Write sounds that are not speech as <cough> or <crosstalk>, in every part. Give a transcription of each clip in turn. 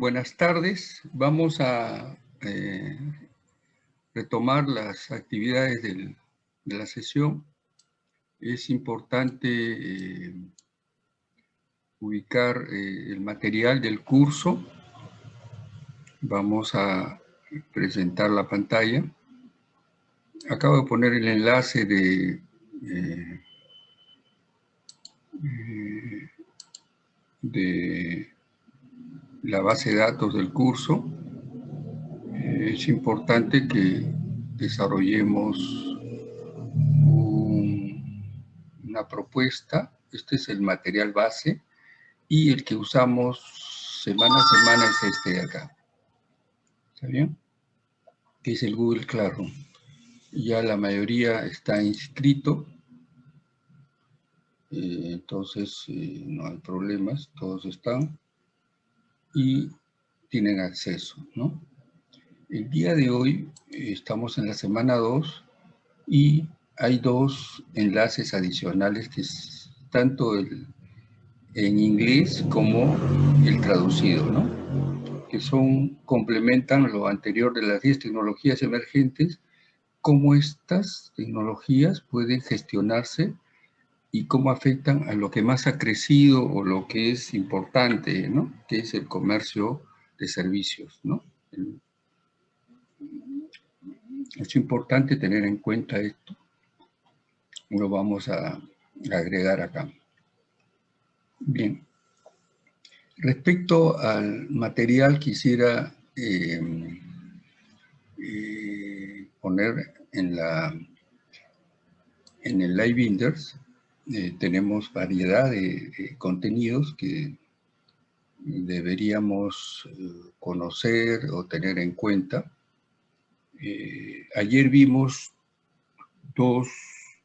buenas tardes. Vamos a eh, retomar las actividades de la sesión. Es importante eh, ubicar eh, el material del curso. Vamos a presentar la pantalla. Acabo de poner el enlace de de la base de datos del curso, eh, es importante que desarrollemos una propuesta. Este es el material base y el que usamos semana a semana es este de acá. ¿Está bien? Que es el Google Classroom. Ya la mayoría está inscrito. Eh, entonces eh, no hay problemas, todos están y tienen acceso, ¿no? El día de hoy estamos en la semana 2 y hay dos enlaces adicionales que tanto el, en inglés como el traducido, ¿no? que son, complementan lo anterior de las 10 tecnologías emergentes, cómo estas tecnologías pueden gestionarse y cómo afectan a lo que más ha crecido o lo que es importante, ¿no? Que es el comercio de servicios, ¿no? Es importante tener en cuenta esto. Lo vamos a agregar acá. Bien. Respecto al material, quisiera eh, eh, poner en, la, en el Live Binders eh, tenemos variedad de, contenidos que deberíamos eh, conocer o tener en cuenta. Eh, ayer vimos dos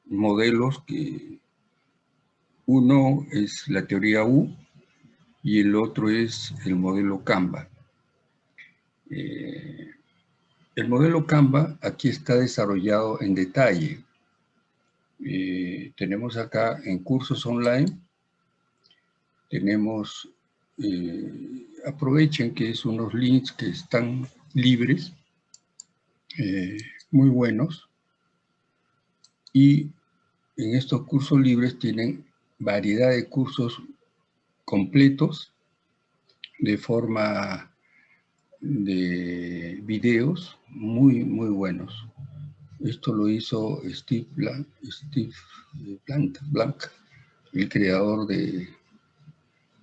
modelos que uno es la teoría U y el otro es el modelo Canva. el modelo Canva aquí está desarrollado en detalle eh, tenemos acá en cursos online, tenemos, eh, aprovechen que es unos links que están libres, eh, muy buenos, y en estos cursos libres tienen variedad de cursos completos de forma de videos muy, muy buenos. Esto lo hizo Steve, Blank, Steve Blank, el creador de,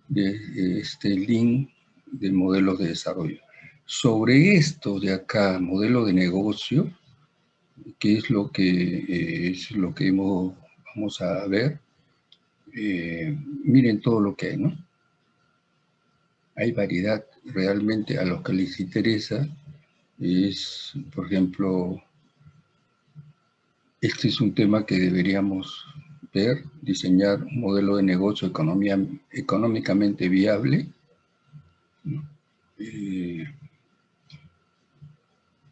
de este link de modelos de desarrollo. Sobre esto de acá, modelo de negocio, que es lo que, eh, es lo que vamos a ver, eh, miren todo lo que hay, ¿no? Hay variedad realmente a los que les interesa, es, por ejemplo, este es un tema que deberíamos ver, diseñar un modelo de negocio economía, económicamente viable. Eh,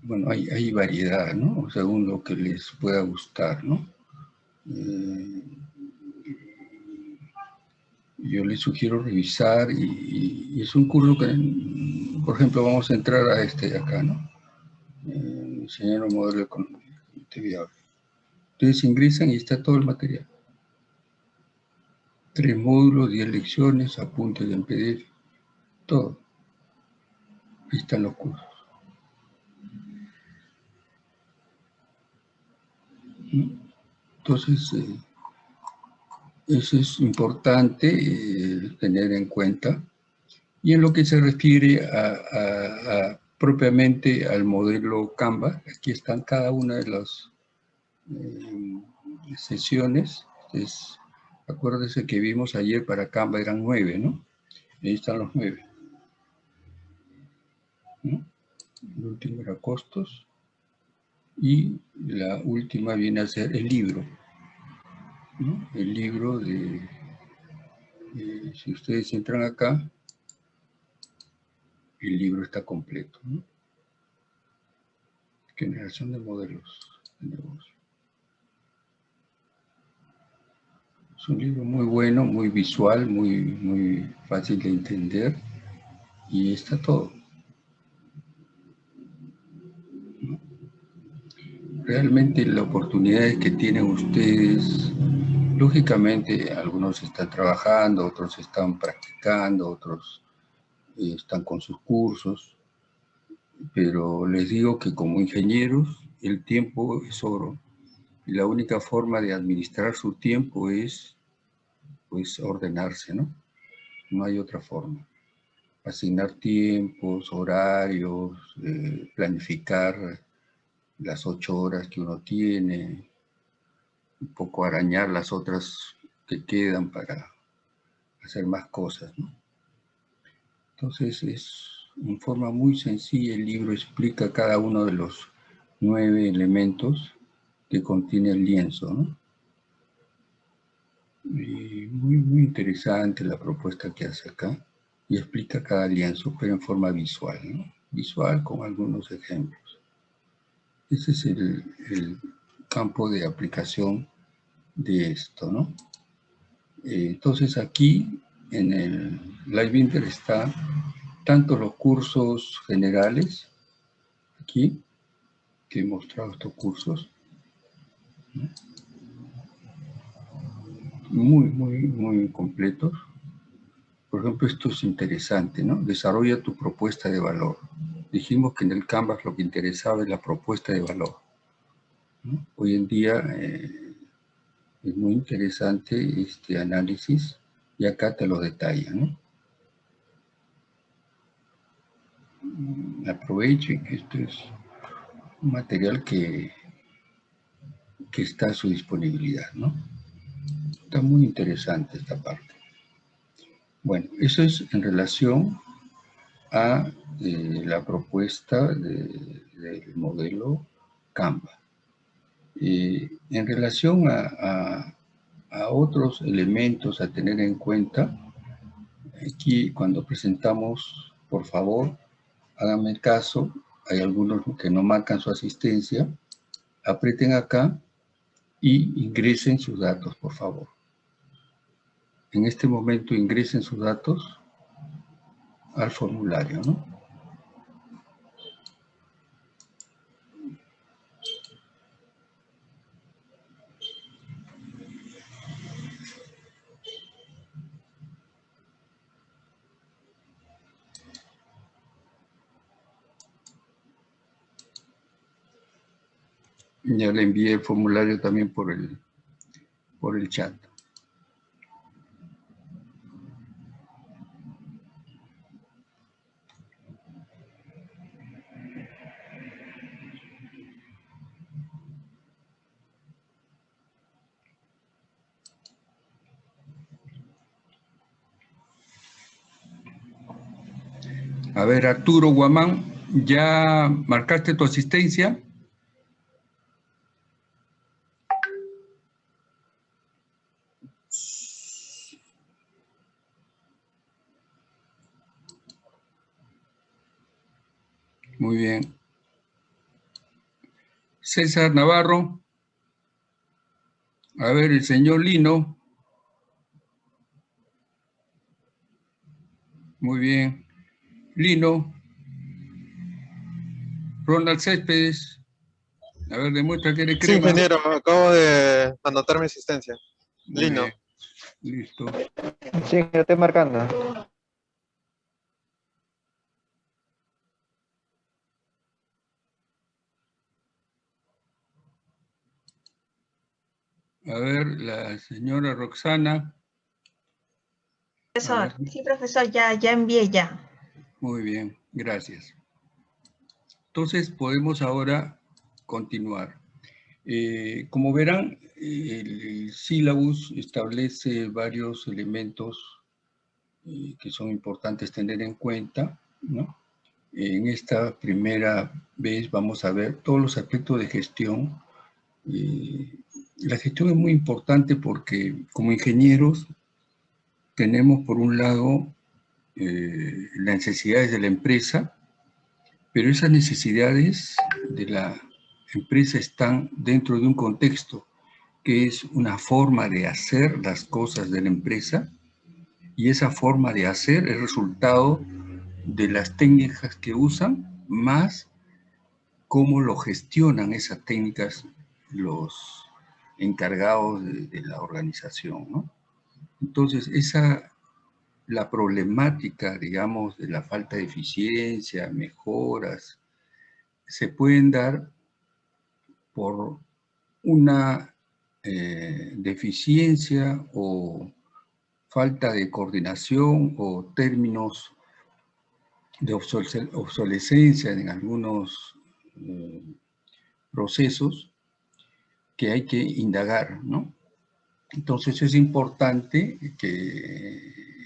bueno, hay, variedad, ¿no? Según lo que les pueda gustar, ¿no? Eh, yo les sugiero revisar y, es un curso que, por ejemplo, vamos a entrar a este de acá, ¿no? Eh, diseñar un modelo económicamente viable. Ustedes ingresan y está todo el material. Tres módulos, diez lecciones, apuntes en PDF, todo. Ahí están los cursos. Entonces, eh, eso es importante eh, tener en cuenta. Y en lo que se refiere a, propiamente al modelo Canva, aquí están cada una de las eh, sesiones. Es, que vimos ayer para Canva eran nueve, ¿no? Ahí están los nueve. El último era costos. Y la última viene a ser el libro. El libro de, si ustedes entran acá, el libro está completo. Generación de modelos de negocio. Es un libro muy bueno, muy visual, muy, muy fácil de entender. y está todo. Realmente la oportunidad que tienen ustedes, lógicamente algunos están trabajando, otros están practicando, otros eh, están con sus cursos, pero les digo que como ingenieros el tiempo es oro y la única forma de administrar su tiempo es pues ordenarse, ¿no? No hay otra forma. Asignar tiempos, horarios, eh, planificar las ocho horas que uno tiene, un poco arañar las otras que quedan para hacer más cosas, ¿no? Entonces es en forma muy sencilla el libro explica cada uno de los nueve elementos que contiene el lienzo, ¿no? Y muy, muy interesante la propuesta que hace acá y explica cada lienzo, pero en forma visual, ¿no? Visual con algunos ejemplos. Ese es el, campo de aplicación de esto, ¿no? Eh, entonces aquí en el Live está tanto los cursos generales, aquí, que he mostrado estos cursos, muy, muy, muy completos. Por ejemplo, esto es interesante, ¿no? Desarrolla tu propuesta de valor. Dijimos que en el Canvas lo que interesaba es la propuesta de valor. Hoy en día eh, es muy interesante este análisis y acá te lo detalla, ¿no? Aprovechen que esto es un material que, que está a su disponibilidad, ¿no? Está muy interesante esta parte. Bueno, eso es en relación a eh, la propuesta del modelo Canva. Eh, en relación a, a, otros elementos a tener en cuenta, aquí cuando presentamos, por favor, háganme caso, hay algunos que no marcan su asistencia, aprieten acá y ingresen sus datos, por favor. En este momento ingresen sus datos al formulario, ¿no? Ya le envié el formulario también por el, por el chat. A ver, Arturo Guamán, ¿ya marcaste tu asistencia? Muy bien. César Navarro. A ver, el señor Lino. Muy bien. Lino. Ronald Céspedes. A ver, demuestra que eres crema. Sí, ingeniero, acabo de anotar mi asistencia. Lino. Listo. Sí, yo estoy marcando. A ver, la señora Roxana. Profesor, sí, profesor, ya, ya envié ya. Muy bien, gracias. Entonces podemos ahora continuar. Eh, como verán, el, sílabus establece varios elementos eh, que son importantes tener en cuenta. ¿no? En esta primera vez vamos a ver todos los aspectos de gestión eh, la gestión es muy importante porque como ingenieros tenemos por un lado eh, las necesidades de la empresa, pero esas necesidades de la empresa están dentro de un contexto que es una forma de hacer las cosas de la empresa y esa forma de hacer es resultado de las técnicas que usan, más cómo lo gestionan esas técnicas los encargados de, la organización. Entonces, esa, la problemática, digamos, de la falta de eficiencia, mejoras, se pueden dar por una eh, deficiencia o falta de coordinación o términos de obsolescencia en algunos eh, procesos que hay que indagar, ¿no? Entonces es importante que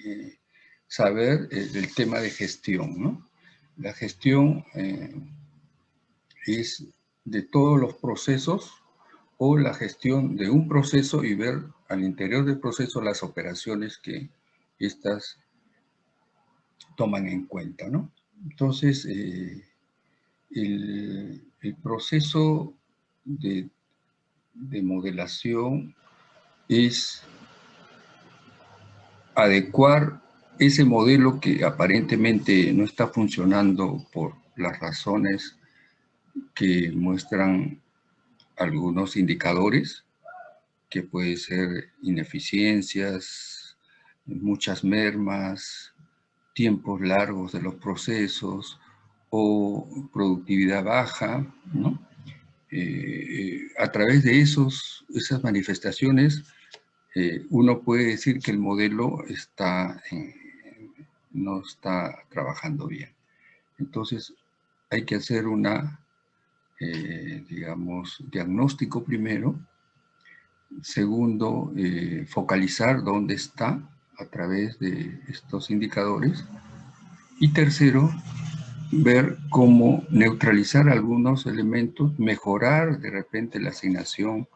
eh, saber el tema de gestión, ¿no? La gestión es de todos los procesos o la gestión de un proceso y ver al interior del proceso las operaciones que estas toman en cuenta, ¿no? Entonces, eh, el, proceso de, de modelación es adecuar ese modelo que aparentemente no está funcionando por las razones que muestran algunos indicadores, que puede ser ineficiencias, muchas mermas, tiempos largos de los procesos o productividad baja, ¿no? Eh, a través de esos, esas manifestaciones, eh, uno puede decir que el modelo está no está trabajando bien. Entonces, hay que hacer una eh, digamos, diagnóstico primero. Segundo, eh, focalizar dónde está a través de estos indicadores. Y tercero, ver cómo neutralizar algunos elementos, mejorar de repente la asignación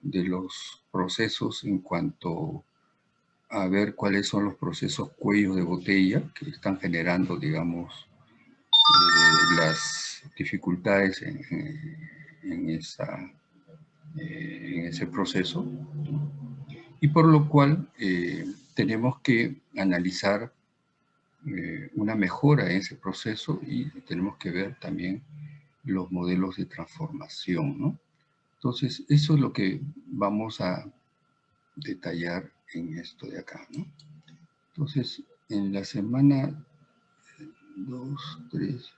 de los procesos en cuanto a ver cuáles son los procesos cuello de botella que están generando, digamos, eh, las dificultades eh, en ese proceso. Y por lo cual eh, tenemos que analizar eh, una mejora en ese proceso y tenemos que ver también los modelos de transformación, ¿no? Entonces, eso es lo que vamos a detallar en esto de acá, ¿no? Entonces, en la semana 2, 3,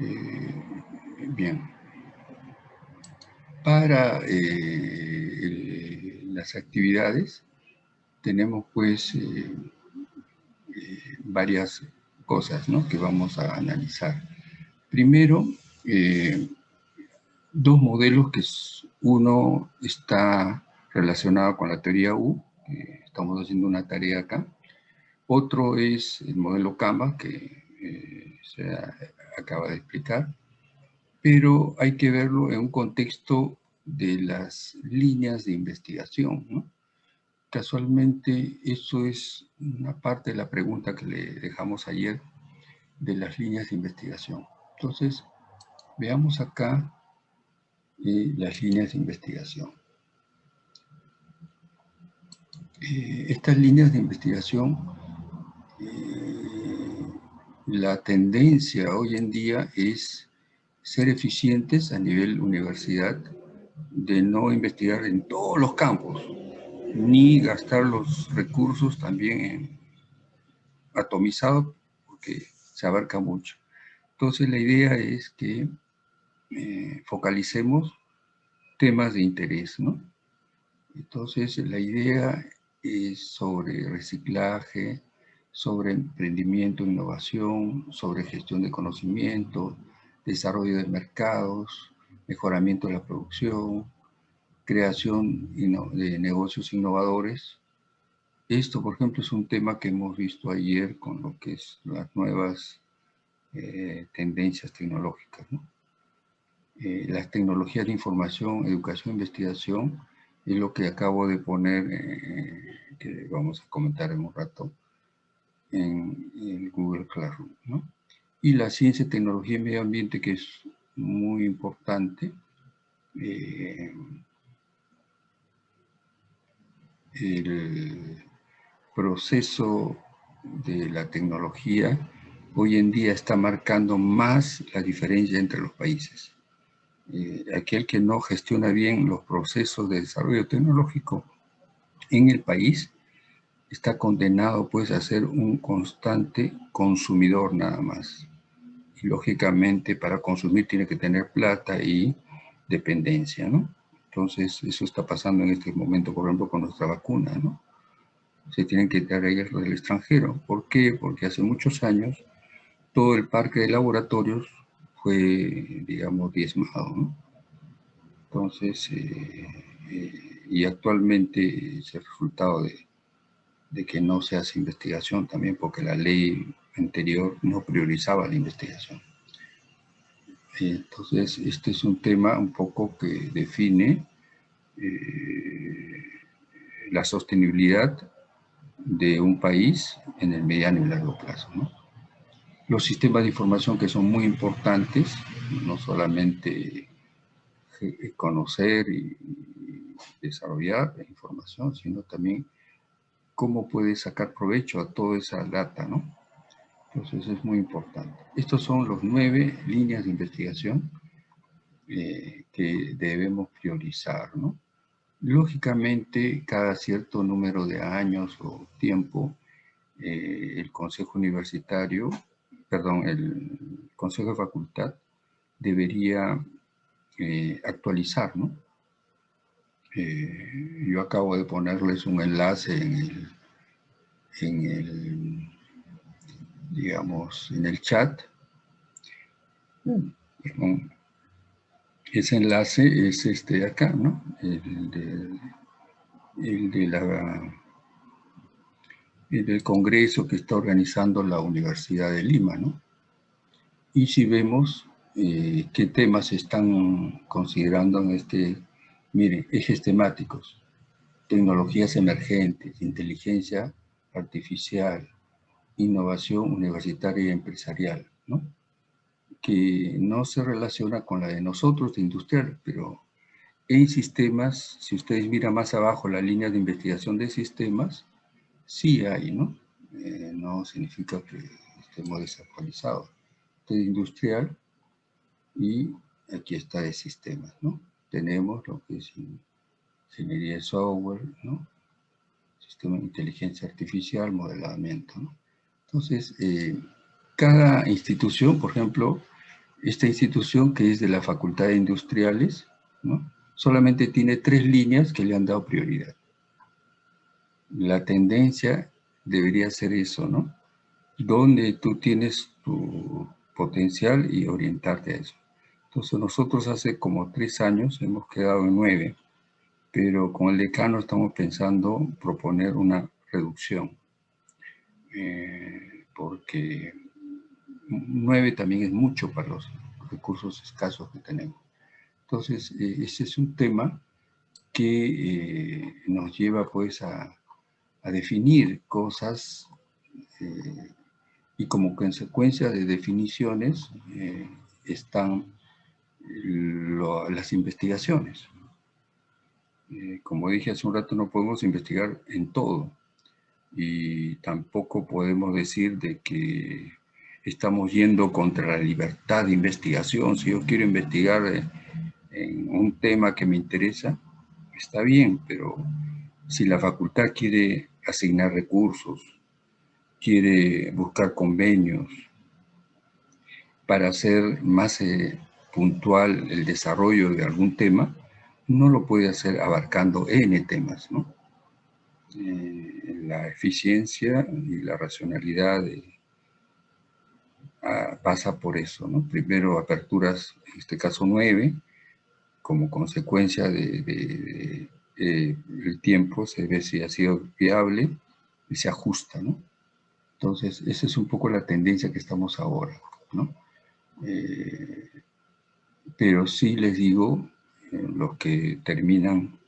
eh, bien. Para eh, las actividades tenemos pues eh, varias cosas que vamos a analizar. Primero, dos modelos que uno está relacionado con la teoría U, estamos haciendo una tarea acá. Otro es el modelo Canvas, que eh, se acaba de explicar, pero hay que verlo en un contexto de las líneas de investigación. Casualmente, eso es una parte de la pregunta que le dejamos ayer de las líneas de investigación. Entonces, veamos acá eh, las líneas de investigación. Eh, estas líneas de investigación, eh, la tendencia hoy en día es ser eficientes a nivel universidad, de no investigar en todos los campos, ni gastar los recursos también en atomizado, porque se abarca mucho. Entonces la idea es que eh, focalicemos temas de interés, ¿no? Entonces la idea es sobre reciclaje, sobre emprendimiento, innovación, sobre gestión de conocimiento, desarrollo de mercados, mejoramiento de la producción, creación de negocios innovadores. Esto, por ejemplo, es un tema que hemos visto ayer con lo que es las nuevas eh, tendencias tecnológicas. Eh, las tecnologías de información, educación investigación y lo que acabo de poner, eh, que vamos a comentar en un rato, en, el Google Classroom. ¿no? Y la ciencia, tecnología y medio ambiente, que es muy importante, eh, el proceso de la tecnología hoy en día está marcando más la diferencia entre los países. Eh, aquel que no gestiona bien los procesos de desarrollo tecnológico en el país está condenado pues a ser un constante consumidor nada más. Lógicamente para consumir tiene que tener plata y dependencia, ¿no? Entonces eso está pasando en este momento, por ejemplo, con nuestra vacuna, ¿no? Se tienen que traer del extranjero. ¿Por qué? Porque hace muchos años todo el parque de laboratorios fue, digamos, diezmado, ¿no? Entonces, eh, eh, y actualmente es el resultado de que no se hace investigación también porque la ley anterior no priorizaba la investigación. Entonces, este es un tema un poco que define eh, la sostenibilidad de un país en el mediano y largo plazo. Los sistemas de información que son muy importantes, no solamente conocer y desarrollar la información, sino también cómo puede sacar provecho a toda esa data, ¿no? Entonces es muy importante. Estos son los nueve líneas de investigación eh, que debemos priorizar, ¿no? Lógicamente, cada cierto número de años o tiempo, eh, el Consejo Universitario, perdón, el Consejo de Facultad debería eh, actualizar, ¿no? yo acabo de ponerles un enlace en el, en el digamos, en el chat. Ese enlace es este de acá, ¿no? El, de, el de la el del congreso que está organizando la Universidad de Lima, ¿no? Y si vemos eh, qué temas están considerando en este, miren, ejes temáticos, tecnologías emergentes, inteligencia artificial, innovación universitaria y empresarial, ¿no? que no se relaciona con la de nosotros, de industrial, pero en sistemas, si ustedes miran más abajo la línea de investigación de sistemas, sí hay, ¿no? Eh, no significa que estemos desactualizados. Este de industrial y aquí está de sistemas, ¿no? Tenemos lo que es ingeniería de software, ¿no? Sistema de inteligencia artificial, modelamiento, ¿no? Entonces, eh, cada institución, por ejemplo, esta institución que es de la Facultad de Industriales, ¿no? solamente tiene tres líneas que le han dado prioridad. La tendencia debería ser eso, ¿no? Donde tú tienes tu potencial y orientarte a eso. Entonces nosotros hace como tres años hemos quedado en nueve, pero con el decano estamos pensando proponer una reducción. Eh, porque nueve también es mucho para los recursos escasos que tenemos. Entonces, eh, ese es un tema que eh, nos lleva pues a, definir cosas y como consecuencia de definiciones están las investigaciones. como dije hace un rato, no podemos investigar en todo y tampoco podemos decir de que estamos yendo contra la libertad de investigación. Si yo quiero investigar eh, en un tema que me interesa, está bien, pero si la facultad quiere asignar recursos, quiere buscar convenios para hacer más eh, puntual el desarrollo de algún tema, no lo puede hacer abarcando N temas, ¿no? Eh, la eficiencia y la racionalidad ah, pasa por eso, ¿no? Primero aperturas, en este caso nueve, como consecuencia de, eh, el tiempo, se ve si ha sido viable y se ajusta, ¿no? Entonces, esa es un poco la tendencia que estamos ahora, ¿no? Eh, pero sí les digo, los que terminan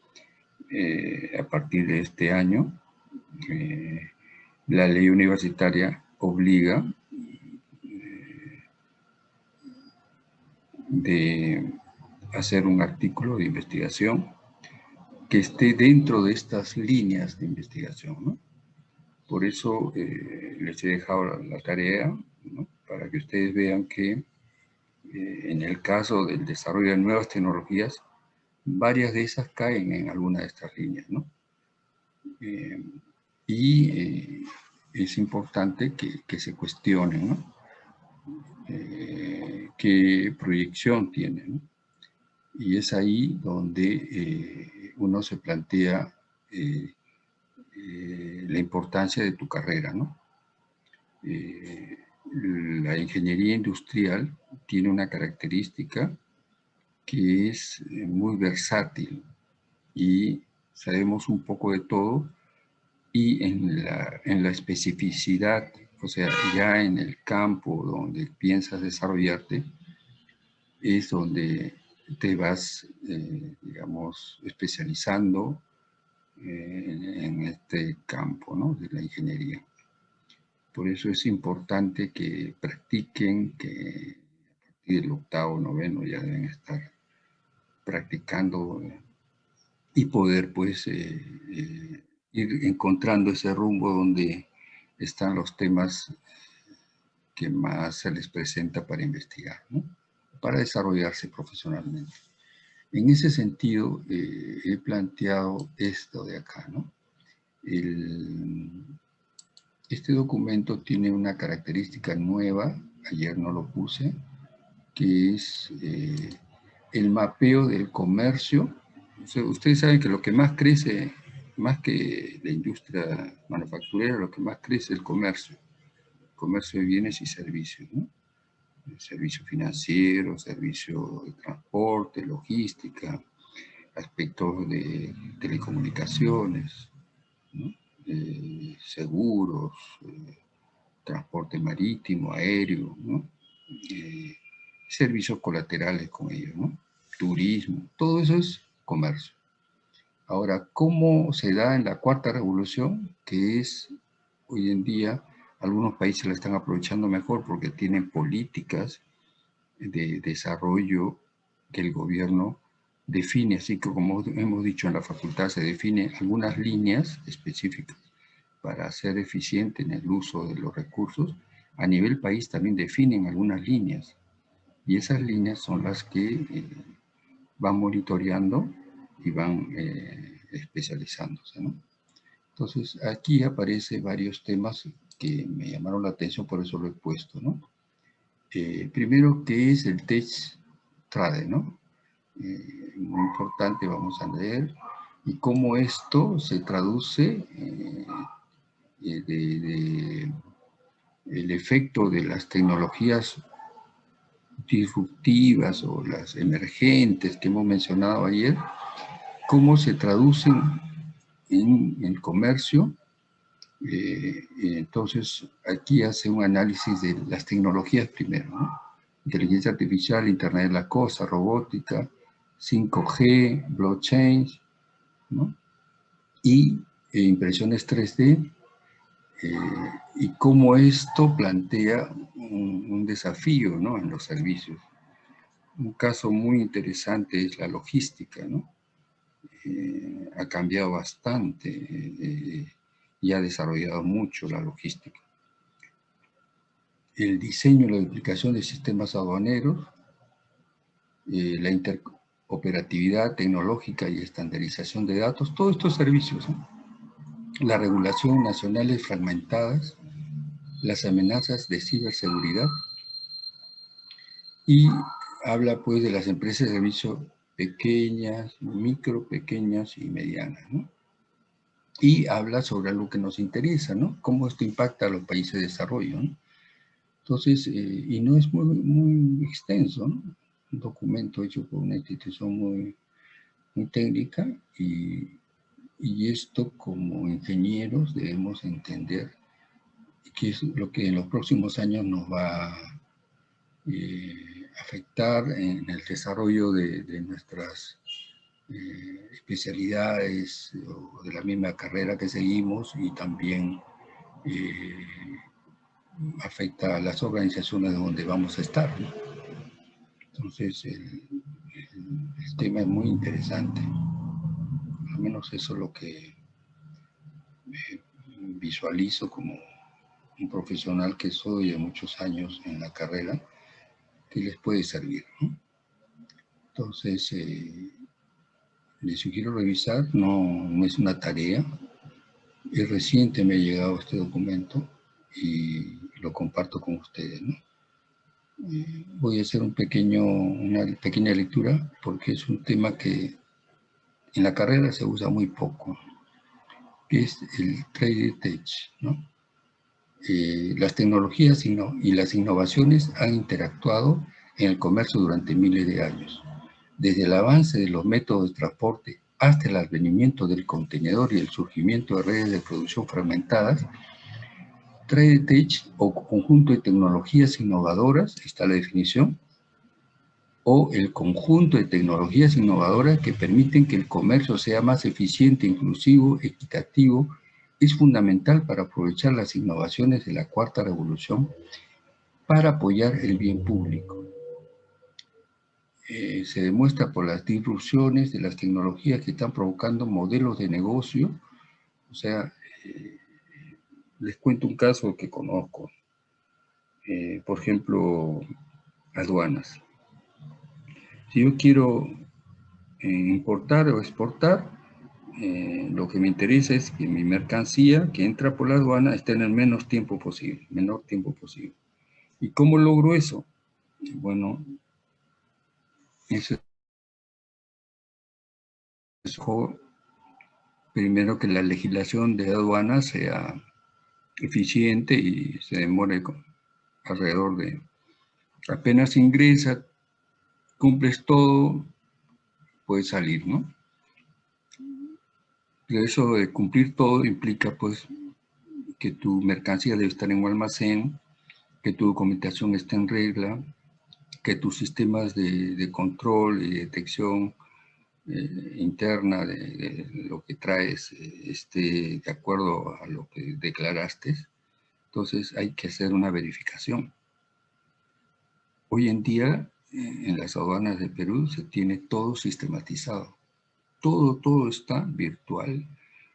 eh, a partir de este año, eh, la ley universitaria obliga eh, de hacer un artículo de investigación que esté dentro de estas líneas de investigación. Por eso les he dejado la, tarea para que ustedes vean que en el caso del desarrollo de nuevas tecnologías, varias de esas caen en alguna de estas líneas. ¿no? Eh, y es importante que, se cuestionen ¿no? qué proyección tienen. Y es ahí donde uno se plantea eh, la importancia de tu carrera, ¿no? Eh, la ingeniería industrial tiene una característica que es eh, muy versátil y sabemos un poco de todo y en la, en la especificidad, o sea, ya en el campo donde piensas desarrollarte, es donde te vas, digamos, especializando en este campo ¿no? de la ingeniería. Por eso es importante que practiquen, que a partir del octavo, noveno ya deben estar practicando y poder pues eh, eh, ir encontrando ese rumbo donde están los temas que más se les presenta para investigar, para desarrollarse profesionalmente. En ese sentido, eh, he planteado esto de acá, ¿no? este documento tiene una característica nueva, ayer no lo puse, que es eh, el mapeo del comercio. ustedes saben que lo que más crece, más que la industria manufacturera, lo que más crece es el comercio, comercio de bienes y servicios, ¿no? servicio financiero, servicio de transporte, logística, aspectos de telecomunicaciones, seguros, eh, transporte marítimo, aéreo, eh, servicios colaterales con ellos, turismo, todo eso es comercio. Ahora, ¿cómo se da en la cuarta revolución? Que es hoy en día algunos países la están aprovechando mejor porque tienen políticas de desarrollo que el gobierno define, así que como hemos dicho en la facultad, se define algunas líneas específicas para ser eficiente en el uso de los recursos. A nivel país también definen algunas líneas y esas líneas son las que eh, van monitoreando y van eh, especializándose. Entonces aquí aparecen varios temas que me llamaron la atención, por eso lo he puesto, ¿no? Eh, primero, ¿qué es el Tech Trade, no? Eh, muy importante, vamos a leer, y cómo esto se traduce eh, de, el efecto de las tecnologías disruptivas o las emergentes que hemos mencionado ayer, cómo se traducen en el comercio eh, entonces, aquí hace un análisis de las tecnologías primero, Inteligencia artificial, Internet de la cosa, robótica, 5G, blockchain, Y eh, impresiones 3D, eh, y cómo esto plantea un, desafío ¿no? en los servicios. Un caso muy interesante es la logística, ¿no? ha cambiado bastante y ha desarrollado mucho la logística. El diseño y la duplicación de sistemas aduaneros, eh, la interoperatividad tecnológica y estandarización de datos, todos estos servicios. La regulación nacionales fragmentadas, las amenazas de ciberseguridad y habla pues de las empresas de servicio pequeñas, micro, pequeñas y medianas. ¿no? y habla sobre algo que nos interesa, ¿no? Cómo esto impacta a los países de desarrollo, ¿no? Entonces, eh, y no es muy, muy extenso, ¿no? Un documento hecho por una institución muy, muy técnica y, y esto como ingenieros debemos entender que es lo que en los próximos años nos va a eh, afectar en el desarrollo de, nuestras eh, especialidades o de la misma carrera que seguimos y también eh, afecta a las organizaciones donde vamos a estar. Entonces, el tema es muy interesante. Menos eso es lo que visualizo como un profesional que soy de muchos años en la carrera, que les puede servir. Entonces, eh, les sugiero revisar, no, no es una tarea, es reciente me ha llegado este documento y lo comparto con ustedes. Eh, voy a hacer un pequeño, una pequeña lectura porque es un tema que en la carrera se usa muy poco, que es el Trade Tech. Eh, las tecnologías y las innovaciones han interactuado en el comercio durante miles de años. Desde el avance de los métodos de transporte hasta el advenimiento del contenedor y el surgimiento de redes de producción fragmentadas, Trade Tech o conjunto de tecnologías innovadoras, está la definición, o el conjunto de tecnologías innovadoras que permiten que el comercio sea más eficiente, inclusivo, equitativo, es fundamental para aprovechar las innovaciones de la cuarta revolución para apoyar el bien público. Eh, se demuestra por las disrupciones de las tecnologías que están provocando modelos de negocio. O sea, eh, les cuento un caso que conozco. Eh, por ejemplo, aduanas. Si yo quiero importar o exportar, lo que me interesa es que mi mercancía que entra por la aduana esté en el menos tiempo posible, menor tiempo posible. ¿Y cómo logro eso? Bueno, eso es primero que la legislación de aduanas sea eficiente y se demore alrededor de apenas ingresa, cumples todo, puedes salir, ¿no? Pero eso de cumplir todo implica pues que tu mercancía debe estar en un almacén, que tu documentación esté en regla, que tus sistemas de, control y detección eh, interna de, lo que traes eh, esté de acuerdo a lo que declaraste, entonces hay que hacer una verificación. Hoy en día, en las aduanas de Perú, se tiene todo sistematizado. Todo, todo está virtual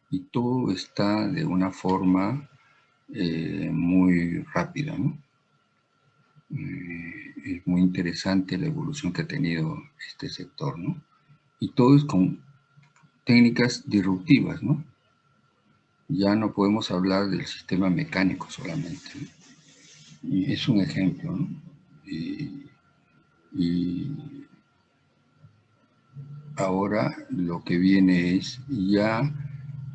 y todo está de una forma muy rápida, ¿no? Eh, es muy interesante la evolución que ha tenido este sector, ¿no? Y todo es con técnicas disruptivas, ¿no? Ya no podemos hablar del sistema mecánico solamente, Y es un ejemplo, ¿no? Y ahora lo que viene es, ya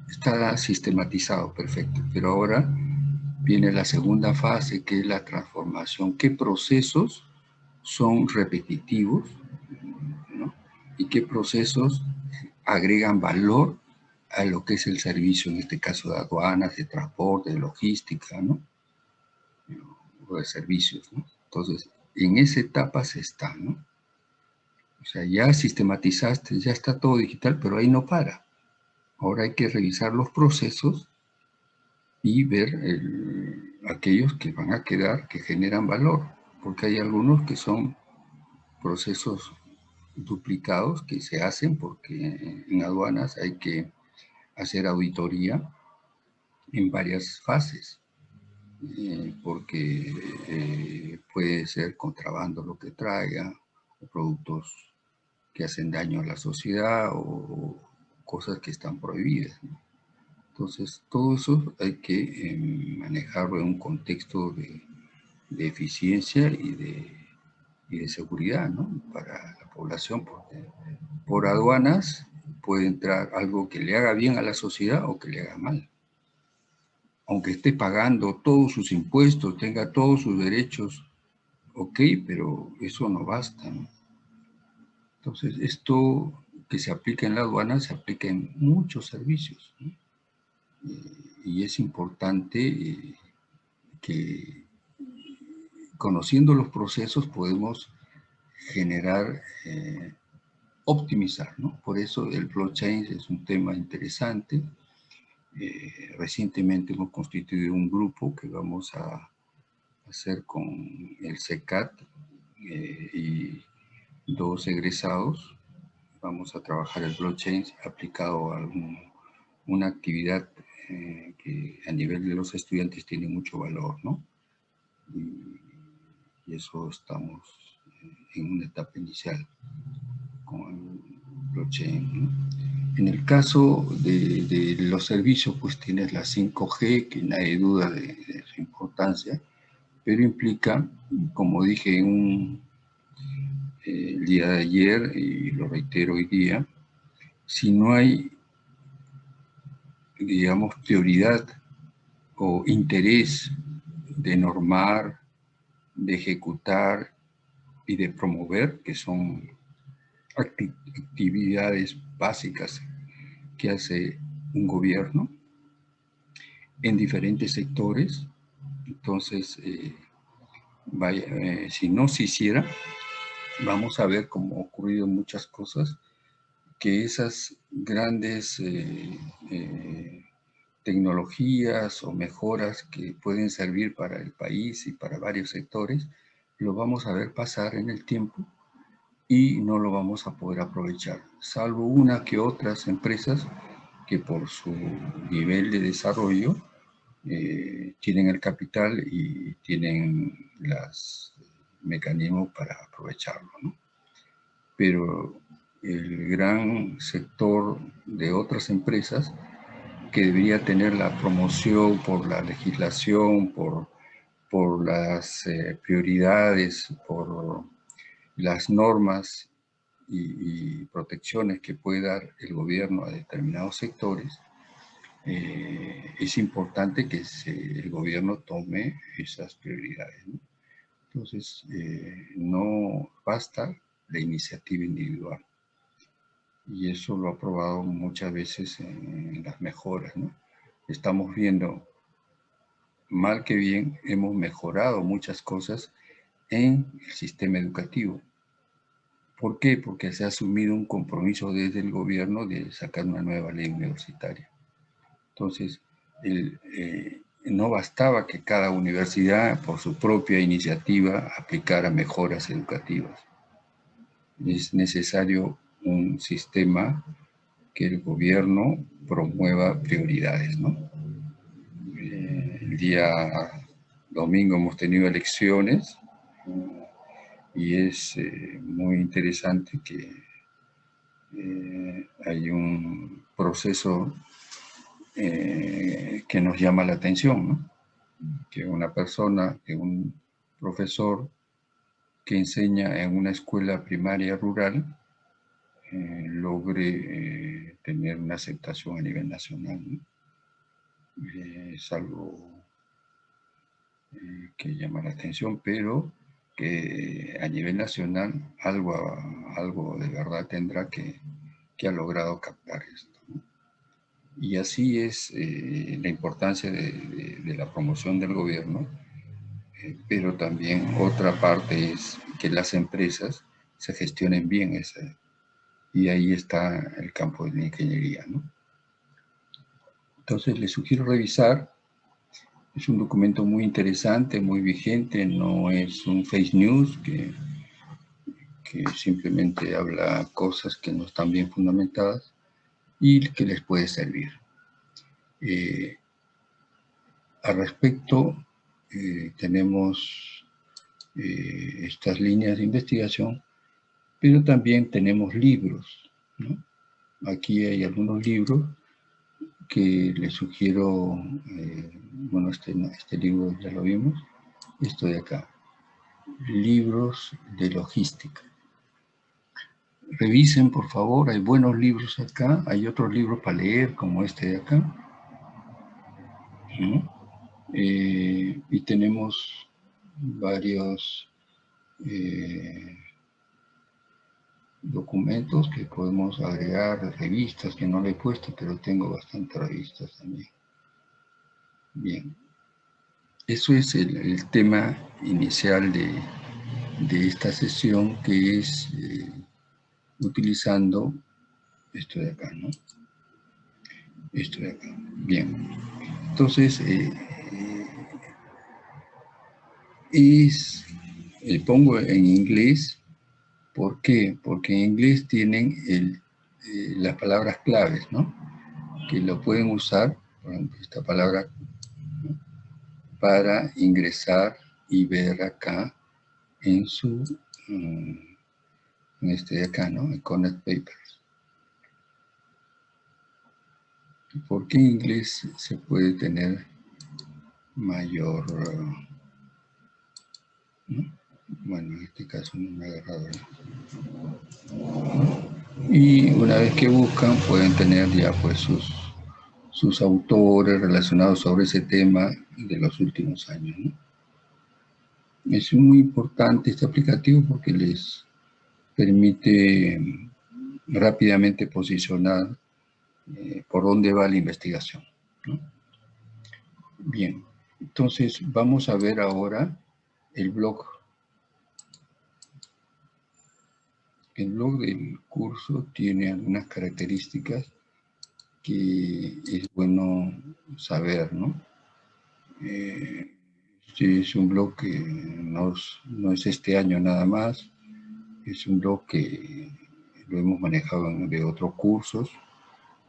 está sistematizado, perfecto, pero ahora viene la segunda fase, que es la transformación. ¿Qué procesos son repetitivos? ¿Y qué procesos agregan valor a lo que es el servicio, en este caso de aduanas, de transporte, de logística, ¿no? O de servicios, ¿no? Entonces, en esa etapa se está, ¿no? O sea, ya sistematizaste, ya está todo digital, pero ahí no para. Ahora hay que revisar los procesos y ver aquellos que van a quedar, que generan valor, porque hay algunos que son procesos duplicados que se hacen porque en aduanas hay que hacer auditoría en varias fases, eh, porque eh, puede ser contrabando lo que traiga, productos que hacen daño a la sociedad o cosas que están prohibidas. Entonces, todo eso hay que em, manejarlo en un contexto de, eficiencia y de, seguridad ¿no? para la población, porque por aduanas puede entrar algo que le haga bien a la sociedad o que le haga mal. Aunque esté pagando todos sus impuestos, tenga todos sus derechos, ok, pero eso no basta. Entonces, esto que se aplica en la aduana se aplica en muchos servicios. ¿no? y es importante eh, que conociendo los procesos podemos generar, eh, optimizar, ¿no? Por eso el blockchain es un tema interesante. Eh, recientemente hemos constituido un grupo que vamos a hacer con el CECAT y dos egresados vamos a trabajar el blockchain aplicado a una actividad eh, que a nivel de los estudiantes tiene mucho valor, ¿no? Y, eso estamos en una etapa inicial con blockchain, En el caso de, los servicios, pues tienes la 5G, que nadie duda de, su importancia, pero implica, como dije un, eh, el día de ayer, y lo reitero hoy día, si no hay digamos, prioridad o interés de normar, de ejecutar y de promover, que son actividades básicas que hace un gobierno en diferentes sectores. Entonces, eh, eh, si no se hiciera, vamos a ver, como ha ocurrido muchas cosas, que esas grandes eh, tecnologías o mejoras que pueden servir para el país y para varios sectores, lo vamos a ver pasar en el tiempo y no lo vamos a poder aprovechar, salvo una que otras empresas que por su nivel de desarrollo eh, tienen el capital y tienen los mecanismos para aprovecharlo. Pero el gran sector de otras empresas que debería tener la promoción por la legislación, por, por las eh, prioridades, por las normas y, protecciones que puede dar el gobierno a determinados sectores, eh, es importante que el gobierno tome esas prioridades. Entonces, eh, no basta la iniciativa individual y eso lo ha probado muchas veces en las mejoras. ¿no? Estamos viendo, mal que bien, hemos mejorado muchas cosas en el sistema educativo. ¿Por qué? Porque se ha asumido un compromiso desde el gobierno de sacar una nueva ley universitaria. Entonces, eh, no bastaba que cada universidad, por su propia iniciativa, aplicara mejoras educativas. Es necesario un sistema que el gobierno promueva prioridades. Eh, el día domingo hemos tenido elecciones y es eh, muy interesante que eh, hay un proceso que nos llama la atención, ¿no? Que una persona, que un profesor que enseña en una escuela primaria rural eh, logre eh, tener una aceptación a nivel nacional. Eh, es algo que llama la atención, pero que a nivel nacional algo, algo de verdad tendrá que, que ha logrado captar esto. Y así es la importancia de, de, la promoción del gobierno, pero también otra parte es que las empresas se gestionen bien esa, y ahí está el campo de la ingeniería. ¿no? Entonces les sugiero revisar, es un documento muy interesante, muy vigente, no es un fake news que, que simplemente habla cosas que no están bien fundamentadas y que les puede servir. Eh, al respecto, eh, tenemos eh, estas líneas de investigación pero también tenemos libros. Aquí hay algunos libros que les sugiero, eh, bueno, este, este libro ya lo vimos, esto de acá, libros de logística. Revisen, por favor, hay buenos libros acá, hay otros libros para leer, como este de acá. Eh, y tenemos varios eh, documentos que podemos agregar, revistas que no le he puesto, pero tengo bastantes revistas también. Bien. Eso es el, tema inicial de, esta sesión que es eh, utilizando esto de acá, ¿no? Esto de acá. Bien. Entonces, eh, eh, es, pongo en inglés ¿Por qué? Porque en inglés tienen el eh, las palabras claves, ¿no? Que lo pueden usar, por ejemplo, esta palabra, para ingresar y ver acá en su, mm, en este de acá, ¿no? En Connect Papers. ¿Por qué en inglés se puede tener mayor... Bueno, en este caso no me ha agarrado. Y una vez que buscan, pueden tener ya pues sus, sus autores relacionados sobre ese tema de los últimos años. Es muy importante este aplicativo porque les permite rápidamente posicionar eh, por dónde va la investigación. Bien, entonces vamos a ver ahora el blog. El blog del curso tiene algunas características que es bueno saber, ¿no? Eh, es un blog que no es, este año nada más, es un blog que lo hemos manejado de otros cursos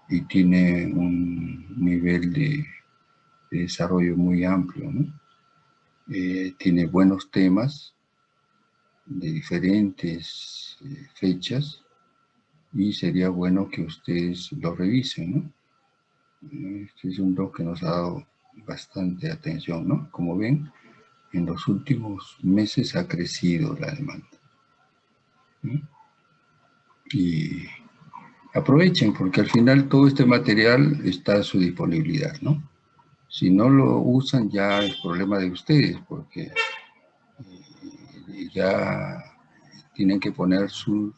y tiene un nivel de, desarrollo muy amplio. Eh, tiene buenos temas de diferentes eh, fechas y sería bueno que ustedes lo revisen, ¿no? Este es un blog que nos ha dado bastante atención, ¿no? Como ven, en los últimos meses ha crecido la demanda. Y aprovechen, porque al final todo este material está a su disponibilidad, ¿no? Si no lo usan ya es problema de ustedes, porque ya tienen que poner sus,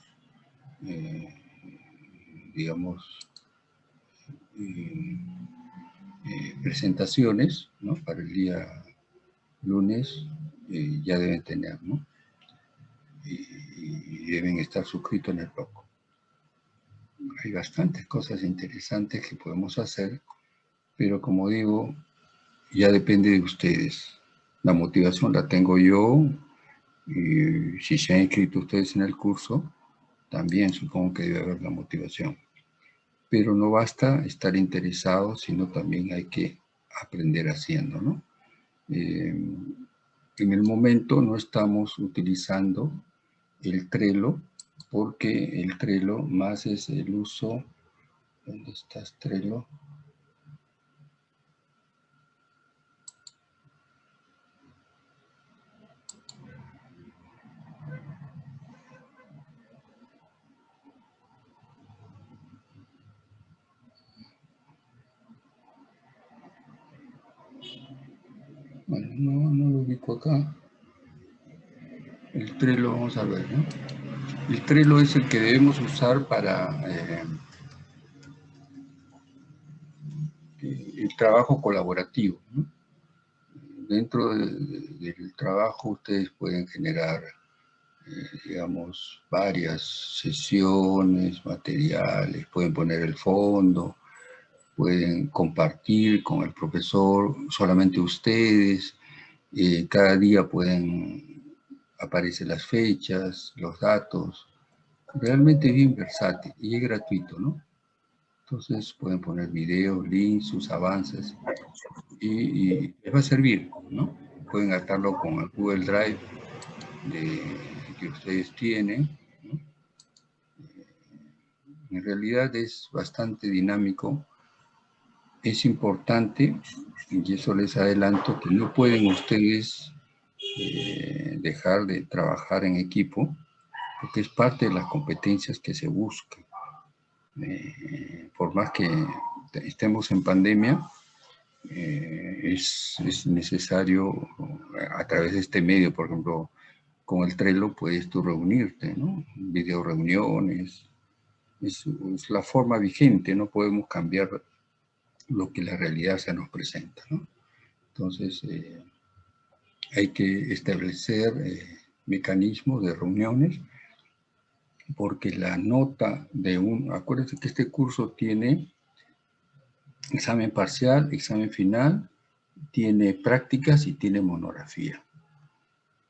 eh, digamos, eh, presentaciones ¿no? para el día lunes, ya deben tener, ¿no? Y, deben estar suscritos en el blog. Hay bastantes cosas interesantes que podemos hacer, pero como digo, ya depende de ustedes. La motivación la tengo yo, y si se han inscrito ustedes en el curso, también supongo que debe haber la motivación. Pero no basta estar interesado, sino también hay que aprender haciendo, ¿no? Eh, en el momento no estamos utilizando el Trello, porque el Trello más es el uso, ¿dónde está Trello? Bueno, no, no lo ubico acá. El Trello, vamos a ver, ¿no? El Trello es el que debemos usar para eh, el trabajo colaborativo. Dentro del trabajo ustedes pueden generar, eh, digamos, varias sesiones, materiales, pueden poner el fondo, pueden compartir con el profesor, solamente ustedes, eh, cada día pueden aparecer las fechas, los datos, realmente bien versátil y es gratuito, ¿no? Entonces pueden poner videos, links, sus avances y, les va a servir, ¿no? Pueden atarlo con el Google Drive que ustedes tienen. En realidad es bastante dinámico es importante, y eso les adelanto, que no pueden ustedes eh, dejar de trabajar en equipo, porque es parte de las competencias que se buscan. Eh, por más que estemos en pandemia, eh, es, es, necesario a través de este medio, por ejemplo, con el Trello puedes tú reunirte, ¿no? Video reuniones, es, es la forma vigente, no podemos cambiar lo que la realidad se nos presenta. ¿no? Entonces, eh, hay que establecer eh, mecanismos de reuniones porque la nota de un... Acuérdense que este curso tiene examen parcial, examen final, tiene prácticas y tiene monografía.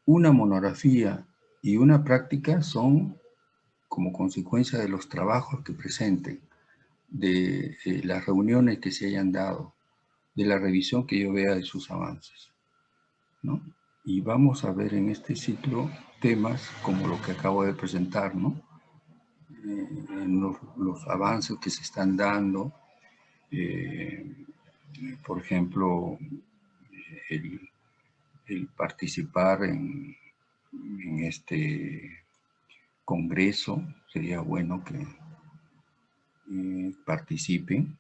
Una monografía y una práctica son como consecuencia de los trabajos que presenten, de eh, las reuniones que se hayan dado, de la revisión que yo vea de sus avances. ¿no? Y vamos a ver en este ciclo temas como lo que acabo de presentar, ¿no? Eh, en los, avances que se están dando, eh, por ejemplo, el, participar en, en, este congreso, sería bueno que eh, participen,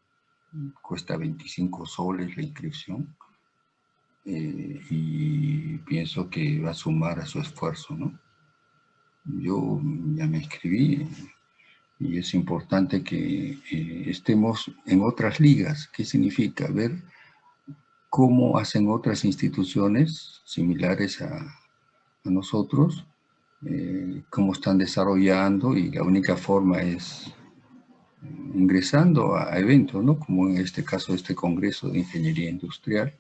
cuesta 25 soles la inscripción, y pienso que va a sumar a su esfuerzo, ¿no? Yo ya me inscribí, y es importante que eh, estemos en otras ligas. ¿Qué significa? Ver cómo hacen otras instituciones similares a, nosotros, eh, cómo están desarrollando y la única forma es ingresando a eventos, ¿no? Como en este caso este Congreso de Ingeniería Industrial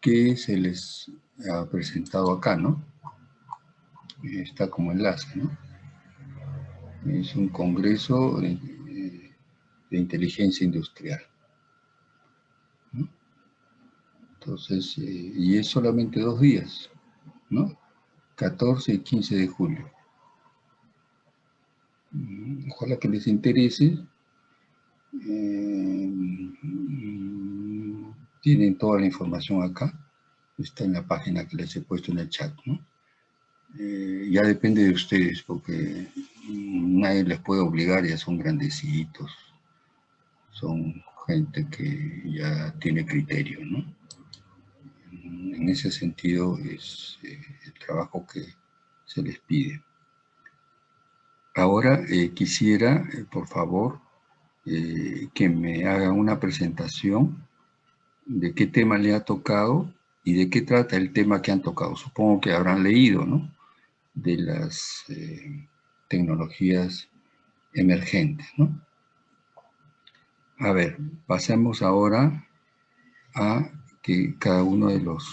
que se les ha presentado acá, ¿no? Está como enlace, ¿no? es un congreso de, inteligencia industrial. Entonces, eh, y es solamente dos días, ¿no? 14 y 15 de julio. Mm, ojalá que les interese. Eh, mm, tienen toda la información acá. Está en la página que les he puesto en el chat, ¿no? Eh, ya depende de ustedes, porque nadie les puede obligar, ya son grandecitos, son gente que ya tiene criterio, ¿no? En ese sentido es eh, el trabajo que se les pide. Ahora eh, quisiera, por favor, que me haga una presentación de qué tema le ha tocado y de qué trata el tema que han tocado. Supongo que habrán leído, ¿no? De las eh, tecnologías emergentes, ¿no? A ver, pasemos ahora a que cada uno de los,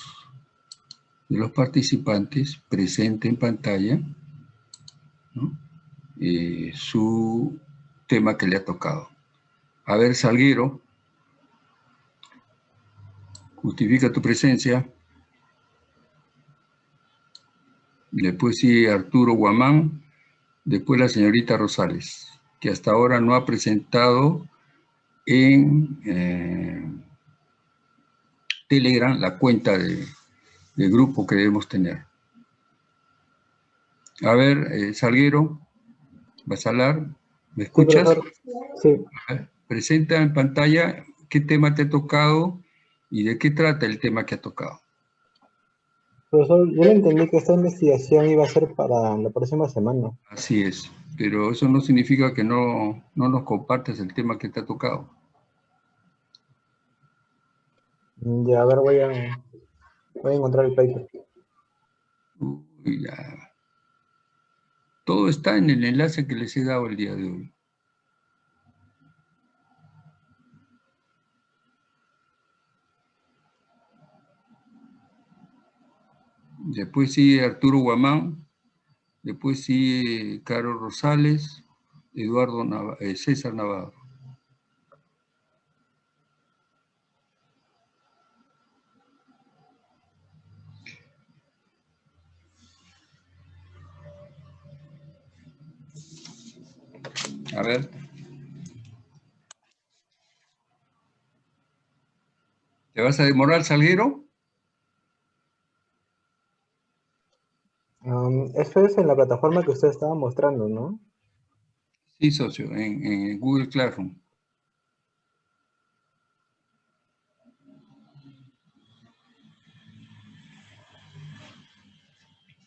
de los participantes presente en pantalla eh, su tema que le ha tocado. A ver, Salguero, justifica tu presencia. Después sigue Arturo Guamán, después la señorita Rosales, que hasta ahora no ha presentado en eh, Telegram la cuenta de, grupo que debemos tener. A ver, eh, Salguero, Basalar, ¿me escuchas? Sí. Presenta en pantalla qué tema te ha tocado ¿Y de qué trata el tema que ha tocado? Profesor, yo entendí que esta investigación iba a ser para la próxima semana. Así es, pero eso no significa que no, no nos compartes el tema que te ha tocado. Ya, a ver, voy a, voy a encontrar el paper. Ya. Todo está en el enlace que les he dado el día de hoy. Después sigue Arturo Guamán, después sigue Carlos Rosales, Eduardo eh, César Navarro. A ver. ¿Te vas a demorar, Salguero? Eso es en la plataforma que usted estaba mostrando, ¿no? Sí, socio, en, Google Classroom.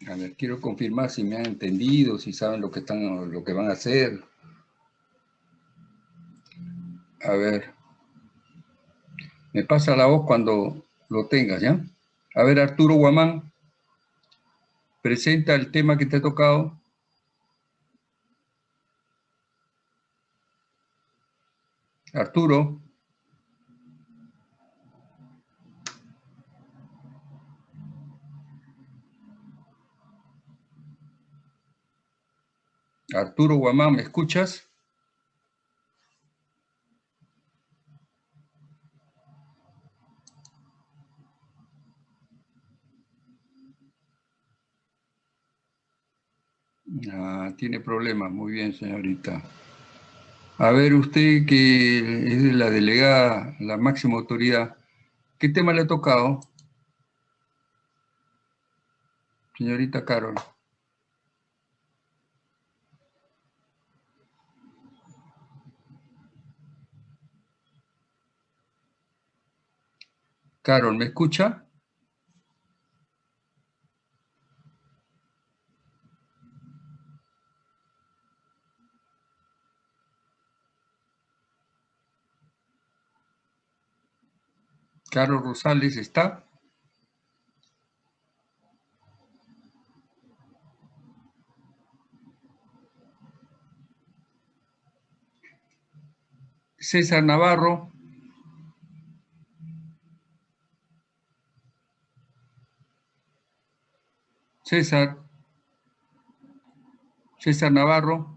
A ver, quiero confirmar si me han entendido, si saben lo que, están, lo que van a hacer. A ver. Me pasa la voz cuando lo tengas, ¿ya? A ver, Arturo Guamán presenta el tema que te ha tocado. Arturo. Arturo Guamán, ¿me escuchas? Ah, tiene problemas, muy bien, señorita. A ver, usted que es la delegada, la máxima autoridad, ¿qué tema le ha tocado? Señorita Carol. Carol, ¿me escucha? Carlos Rosales está. César Navarro. César. César Navarro.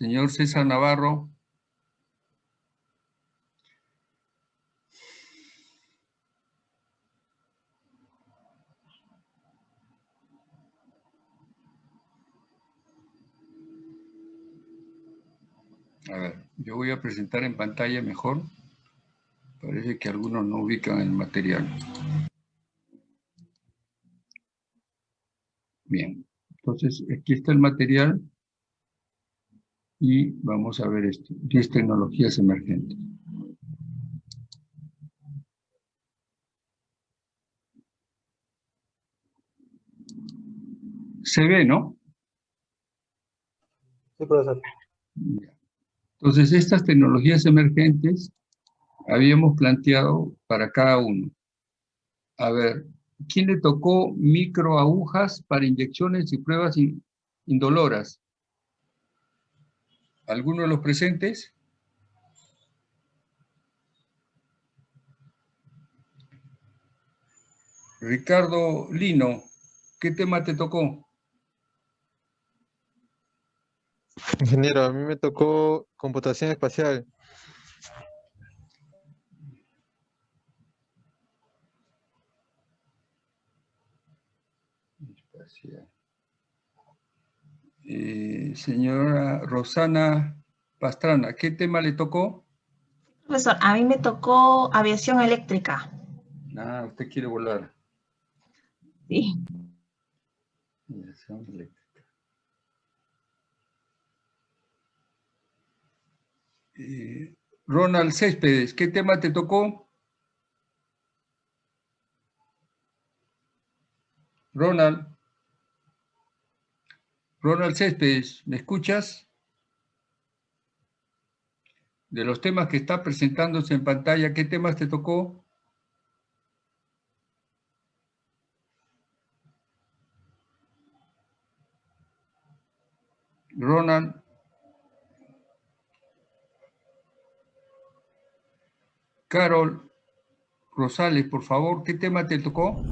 Señor César Navarro. A ver, yo voy a presentar en pantalla mejor. Parece que algunos no ubican el material. Bien, entonces aquí está el material y vamos a ver esto, 10 tecnologías emergentes. Se ve, ¿no? Sí, profesor. Entonces, estas tecnologías emergentes habíamos planteado para cada uno. A ver, ¿quién le tocó microagujas para inyecciones y pruebas indoloras? ¿Alguno de los presentes? Ricardo Lino, ¿qué tema te tocó? Ingeniero, a mí me tocó computación espacial. Eh, señora Rosana Pastrana, ¿qué tema le tocó? Profesor, a mí me tocó aviación eléctrica. Ah, usted quiere volar. Sí. Aviación eléctrica. Eh, Ronald Céspedes, ¿qué tema te tocó? Ronald. Ronald Céspedes, ¿me escuchas? De los temas que está presentándose en pantalla, ¿qué temas te tocó? Ronald. Carol Rosales, por favor, ¿qué tema te tocó?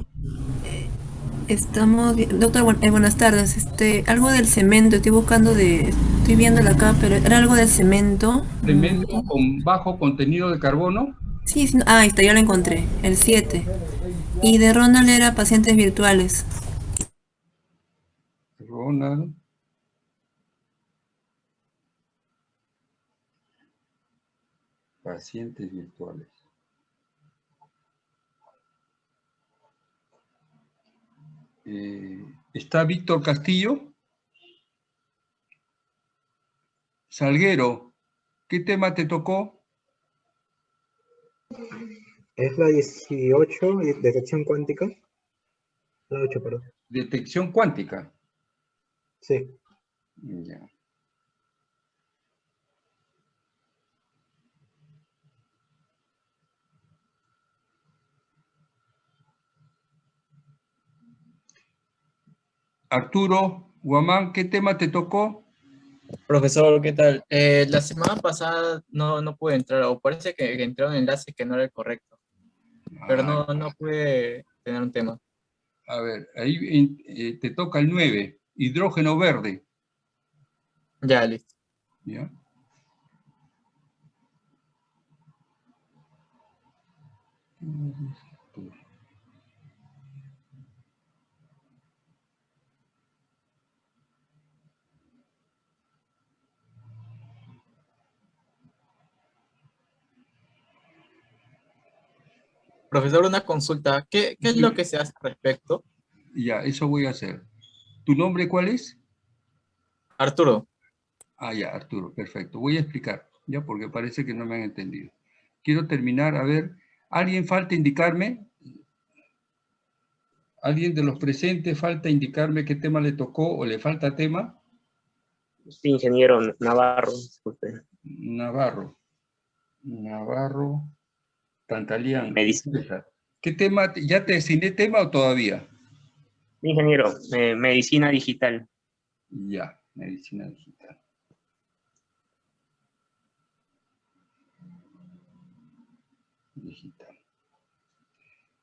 Estamos, doctor, eh, buenas tardes. Este, algo del cemento, estoy buscando de, estoy viéndolo acá, pero era algo del cemento. ¿Cemento con bajo contenido de carbono? Sí, sí ah, ahí está, yo lo encontré, el 7. Y de Ronald era pacientes virtuales. Ronald. Pacientes virtuales. Eh, está Víctor Castillo. Salguero, ¿qué tema te tocó? Es la 18, detección cuántica. La 8, perdón. Detección cuántica. Sí. Ya. Arturo Guamán, ¿qué tema te tocó? Profesor, ¿qué tal? Eh, la semana pasada no, no pude entrar, o parece que, entró un enlace que no era el correcto. pero Ah, no, no pude tener un tema. A ver, ahí eh, te toca el 9, hidrógeno verde. Ya, listo. ¿ya? Profesor, una consulta. ¿Qué, qué es lo que se hace al respecto? Ya, eso voy a hacer. ¿Tu nombre cuál es? Arturo, Ah, ya, Arturo, perfecto. Voy a explicar, ya, porque parece que no me han entendido. Quiero terminar, a ver, ¿alguien falta indicarme? ¿Alguien de los presentes falta indicarme qué tema le tocó o le falta tema? Sí, ingeniero Navarro, disculpe. Navarro. Navarro. Tantalián. Medicina. ¿Qué tema? ¿Ya te asigné tema o todavía? Ingeniero, eh, medicina digital. Ya, medicina digital. Digital.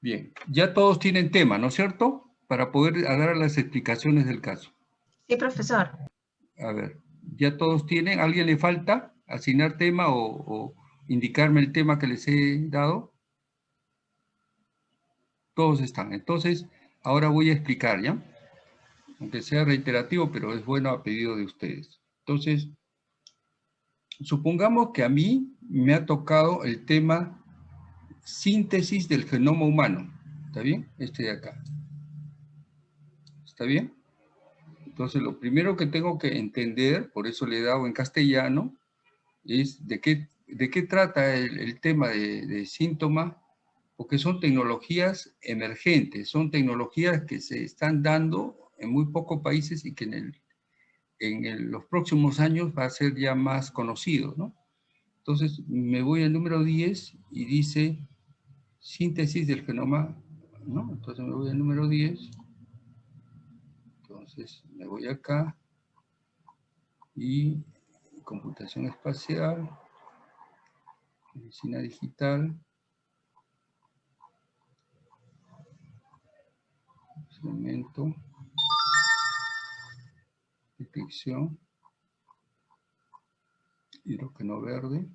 Bien, ya todos tienen tema, ¿no es cierto? Para poder dar las explicaciones del caso. Sí, profesor. A ver, ¿ya todos tienen? ¿Alguien le falta asignar tema o, o indicarme el tema que les he dado? Todos están. Entonces, ahora voy a explicar, ¿ya? Aunque sea reiterativo, pero es bueno a pedido de ustedes. Entonces, supongamos que a mí me ha tocado el tema síntesis del genoma humano. ¿Está bien? Este de acá. ¿Está bien? Entonces, lo primero que tengo que entender, por eso le he dado en castellano, es de qué, de qué trata el, tema de, de síntoma, porque son tecnologías emergentes, son tecnologías que se están dando en muy pocos países y que en, los próximos años va a ser ya más conocido, ¿no? Entonces, me voy al número 10 y dice síntesis del genoma, ¿no? Entonces me voy al número 10. Entonces, me voy acá y computación espacial, medicina digital, segmento, detección, hidrógeno verde,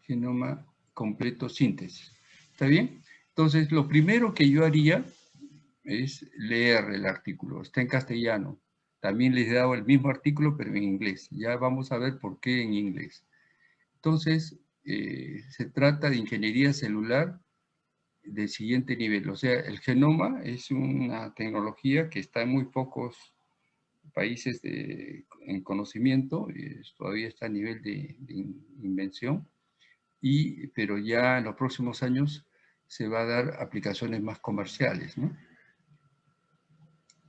genoma completo síntesis. ¿Está bien? Entonces, lo primero que yo haría es leer el artículo. Está en castellano. También les he dado el mismo artículo, pero en inglés. Ya vamos a ver por qué en inglés. Entonces, eh, se trata de ingeniería celular del siguiente nivel. O sea, el genoma es una tecnología que está en muy pocos países de- en conocimiento, todavía está a nivel de, de in- invención, y, pero ya en los próximos años se va a dar aplicaciones más comerciales, ¿no?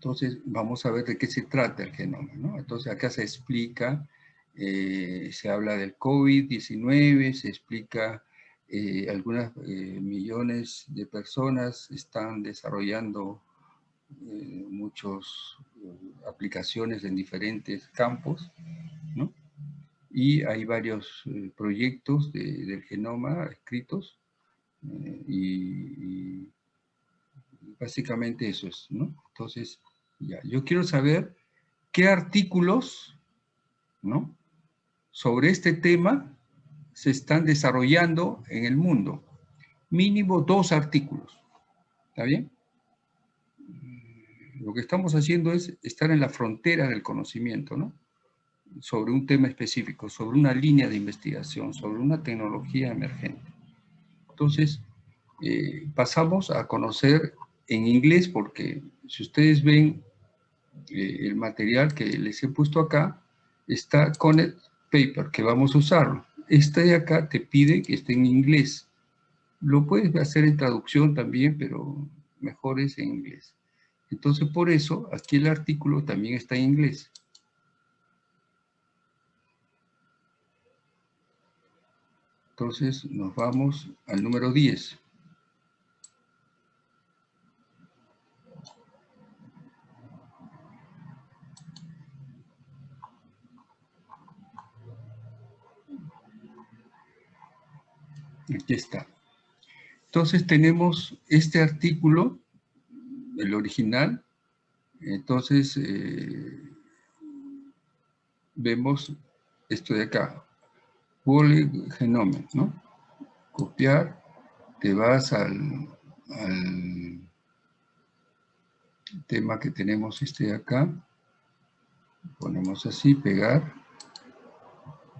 Entonces, vamos a ver de qué se trata el genoma, ¿no? Entonces, acá se explica, eh, se habla del COVID-19, se explica eh, algunas eh, millones de personas están desarrollando eh, muchas aplicaciones en diferentes campos. Y hay varios proyectos de- del genoma escritos y, básicamente eso es. Entonces, yo quiero saber qué artículos, ¿no? Sobre este tema se están desarrollando en el mundo. Mínimo dos artículos. ¿Está bien? Lo que estamos haciendo es estar en la frontera del conocimiento, ¿no? Sobre un tema específico, sobre una línea de investigación, sobre una tecnología emergente. Entonces, eh, pasamos a conocer en inglés, porque si ustedes ven eh, el material que les he puesto acá, está Connect Paper, que vamos a usarlo. Este de acá te pide que esté en inglés. Lo puedes hacer en traducción también, pero mejor es en inglés. Entonces, por eso, aquí el artículo también está en inglés. Entonces, nos vamos al número 10. Aquí está. Entonces tenemos este artículo, el original. Entonces eh, vemos esto de acá. Wole Genome, ¿no? Copiar, te vas al, al tema que tenemos este de acá. Ponemos así, pegar.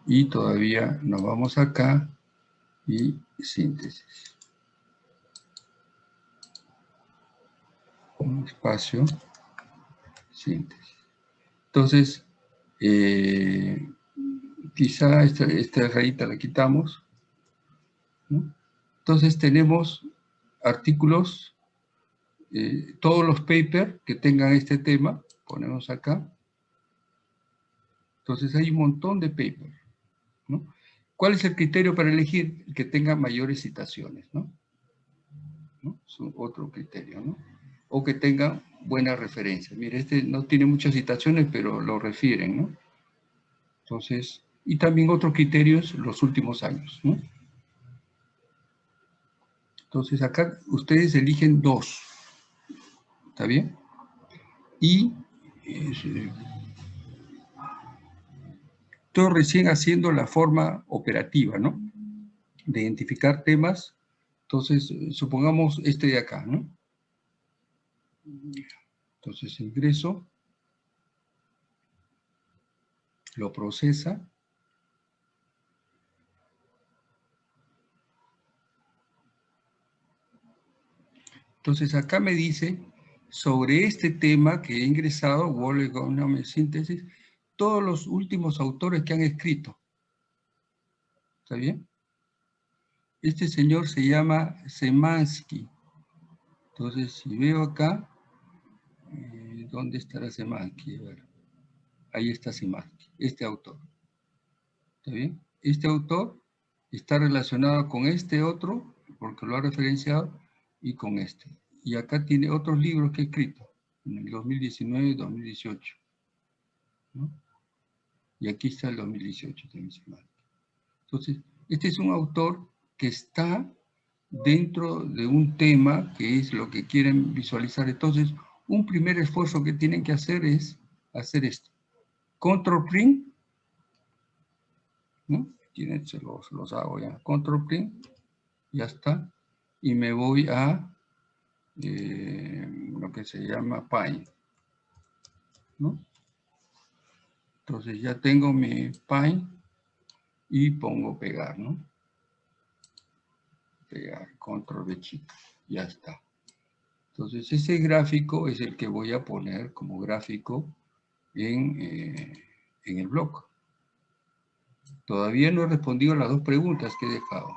Y todavía nos vamos acá y síntesis. Un espacio, síntesis. Entonces, eh, quizá esta, esta, rayita la quitamos. Entonces tenemos artículos, eh, todos los papers que tengan este tema, ponemos acá. Entonces hay un montón de papers. ¿Cuál es el criterio para elegir? Que tenga mayores citaciones, ¿no? Es otro criterio, ¿no? O que tenga buena referencia. Mire, este no tiene muchas citaciones, pero lo refieren, ¿no? Entonces, y también otros criterios los últimos años, ¿no? Entonces acá ustedes eligen dos, ¿está bien? Y eh, estoy recién haciendo la forma operativa, ¿no? De identificar temas. Entonces, supongamos este de acá, ¿no? Entonces, ingreso, lo procesa, Entonces acá me dice, sobre este tema que he ingresado, Wall Síntesis, todos los últimos autores que han escrito. ¿Está bien? Este señor se llama Semansky. Entonces, si veo acá, eh, ¿dónde estará Semansky? ahí está Semansky, este autor. ¿Está bien? Este autor está relacionado con este otro, porque lo ha referenciado, y con este. Y acá tiene otros libros que he escrito, en el 2019 y 2018. Y aquí está el 2018 también. Entonces, este es un autor que está dentro de un tema que es lo que quieren visualizar. Entonces, un primer esfuerzo que tienen que hacer es hacer esto. Control print. ¿no? Se los, los hago ya. Control print. Ya está y me voy a eh, lo que se llama Pine. ¿no? Entonces ya tengo mi Pine y pongo pegar, ¿no? Pegar, control de chico, ya está. Entonces ese gráfico es el que voy a poner como gráfico en, eh, en el blog. Todavía no he respondido a las dos preguntas que he dejado.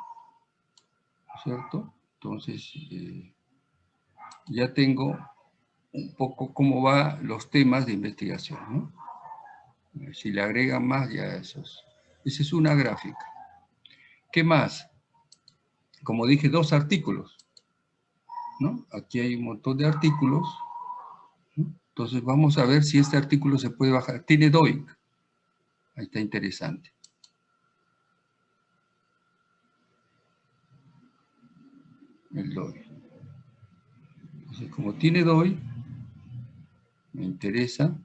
¿Cierto? Entonces, eh, ya tengo un poco cómo van los temas de investigación. ¿no? Si le agregan más, ya esos. Esa es una gráfica. ¿Qué más? Como dije, dos artículos. ¿no? Aquí hay un montón de artículos. Entonces vamos a ver si este artículo se puede bajar. Tiene DOIC. Ahí está interesante. el DOI. Entonces, como tiene DOI, me interesa.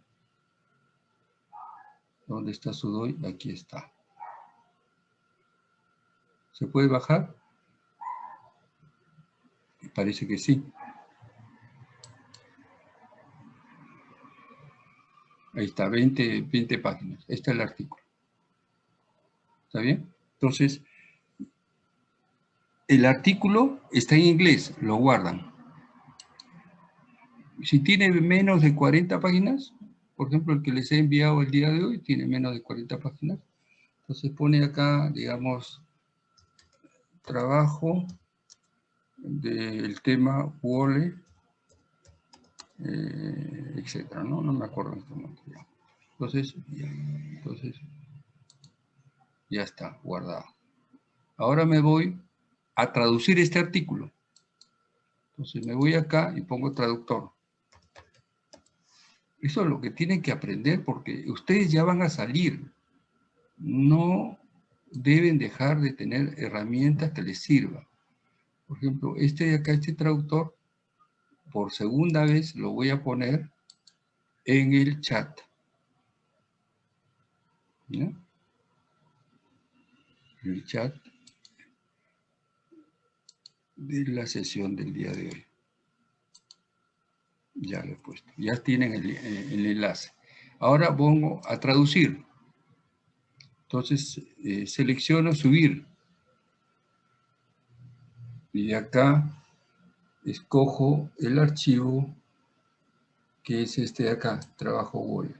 ¿Dónde está su DOI? Aquí está. ¿Se puede bajar? Parece que sí. Ahí está, 20, 20 páginas. Este es el artículo. ¿Está bien? Entonces, el artículo está en inglés, lo guardan. Si tiene menos de 40 páginas, por ejemplo, el que les he enviado el día de hoy tiene menos de 40 páginas, entonces pone acá, digamos, trabajo del tema Wole, eh, etcétera, ¿no? No me acuerdo en este momento ya. Entonces, entonces, ya está, guardado. Ahora me voy a traducir este artículo. Entonces me voy acá y pongo traductor. Eso es lo que tienen que aprender porque ustedes ya van a salir. No deben dejar de tener herramientas que les sirvan. Por ejemplo, este de acá, este traductor, por segunda vez lo voy a poner en el chat. ¿Ya? El chat de la sesión del día de hoy. Ya lo he puesto. Ya tienen el, eh, enlace. Ahora pongo a traducir. Entonces eh, selecciono subir. Y acá escojo el archivo que es este de acá, trabajo Word.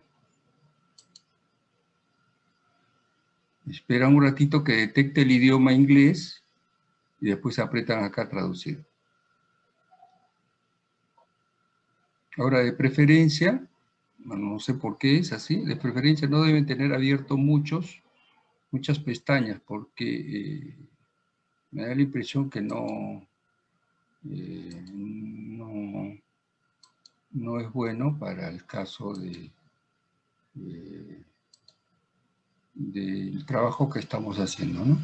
Esperan un ratito que detecte el idioma inglés y después apretan acá traducir. Ahora, de preferencia, no sé por qué es así, de preferencia no deben tener abierto muchos, muchas pestañas, porque eh, me da la impresión que no, eh, no, no, es bueno para el caso de, del trabajo que estamos haciendo, ¿no?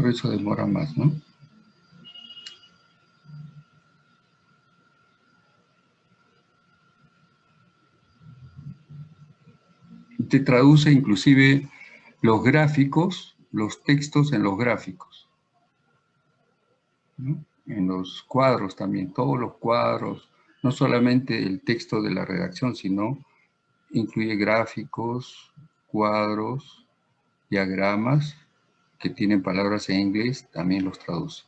Por demora más, ¿no? Te traduce inclusive los gráficos, los textos en los gráficos. En los cuadros también, todos los cuadros, no solamente el texto de la redacción, sino incluye gráficos, cuadros, diagramas, que tienen palabras en inglés, también los traduce.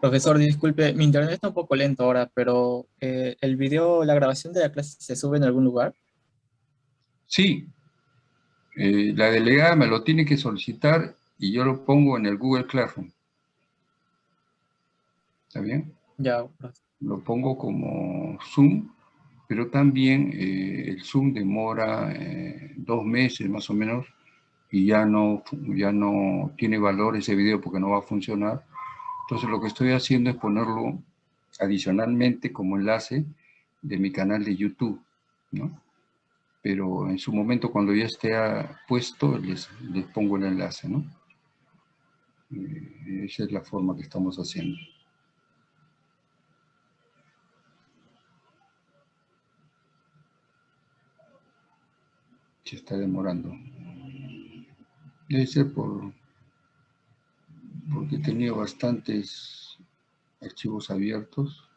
Profesor, disculpe, mi internet está un poco lento ahora, pero eh, ¿el video, la grabación de la clase se sube en algún lugar? Sí. Eh, la delegada me lo tiene que solicitar y yo lo pongo en el Google Classroom. ¿Está bien? Ya. Lo pongo como Zoom, pero también eh, el Zoom demora dos meses más o menos y ya no, ya no tiene valor ese video porque no va a funcionar entonces lo que estoy haciendo es ponerlo adicionalmente como enlace de mi canal de YouTube, ¿no? Pero en su momento cuando ya esté puesto les, pongo el enlace, ¿no? Eh, esa es la forma que estamos haciendo. Se está demorando. Debe ser por porque tenido bastantes archivos abiertos.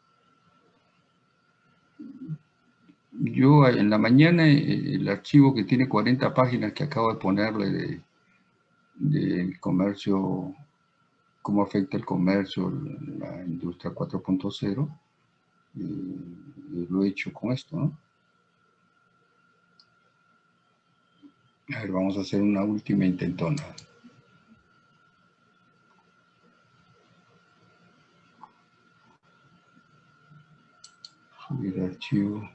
Yo en la mañana eh, el archivo que tiene 40 páginas que acabo de ponerle de, comercio cómo afecta el comercio, la industria 4.0, y lo he hecho con esto, ¿no? A ver, vamos a hacer una última intentona. Subir archivo.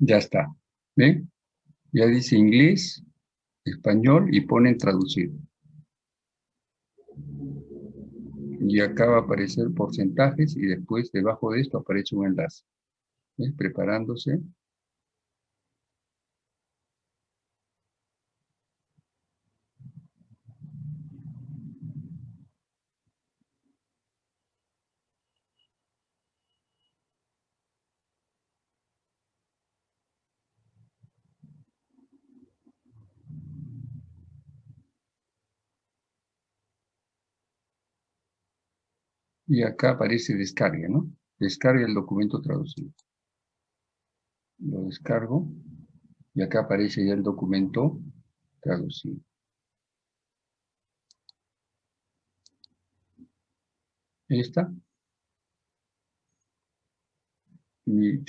Ya está. ¿Ven? Ya dice inglés, español y pone traducir. Y acá va a aparecer porcentajes y después debajo de esto aparece un enlace. ¿Ven? Preparándose. Y acá aparece descarga, ¿no? Descarga el documento traducido. Lo descargo y acá aparece ya el documento traducido. Ahí está. Y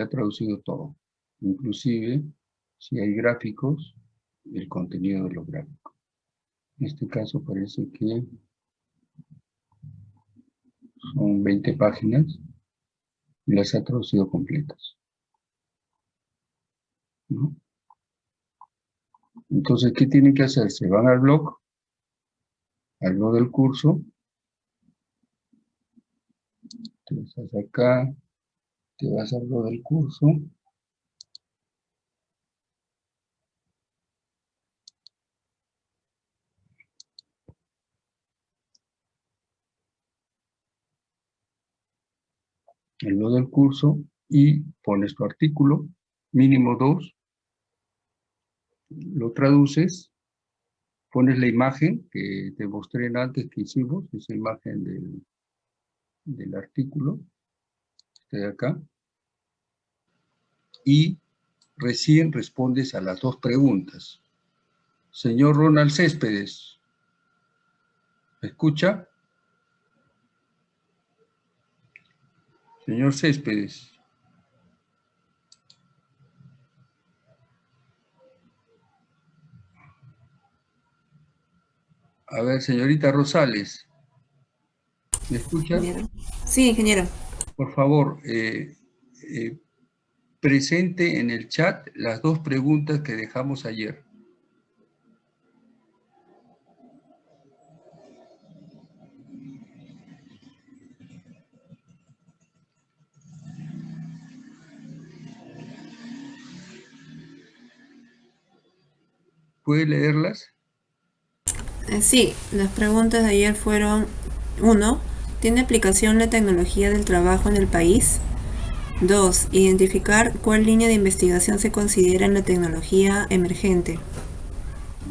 ha traducido todo. Inclusive, si hay gráficos, el contenido de los gráficos. En este caso parece que son 20 páginas y las ha traducido completas. Entonces, ¿qué tienen que hacer? Se van al blog, al blog del curso, te vas acá, te vas al blog del curso, el blog del curso y pones tu artículo, mínimo dos, lo traduces, pones la imagen que te mostré antes que hicimos, esa imagen del, del artículo, este de acá, y recién respondes a las dos preguntas. Señor Ronald Céspedes, ¿me escucha? Señor Céspedes. A ver, señorita Rosales. ¿Me escucha? Sí, ingeniero. Por favor, eh, eh, presente en el chat las dos preguntas que dejamos ayer. ¿Puede leerlas? Eh, Sí, las preguntas de ayer fueron, uno, ¿tiene aplicación la tecnología del trabajo en el país? Dos, identificar cuál línea de investigación se considera en la tecnología emergente.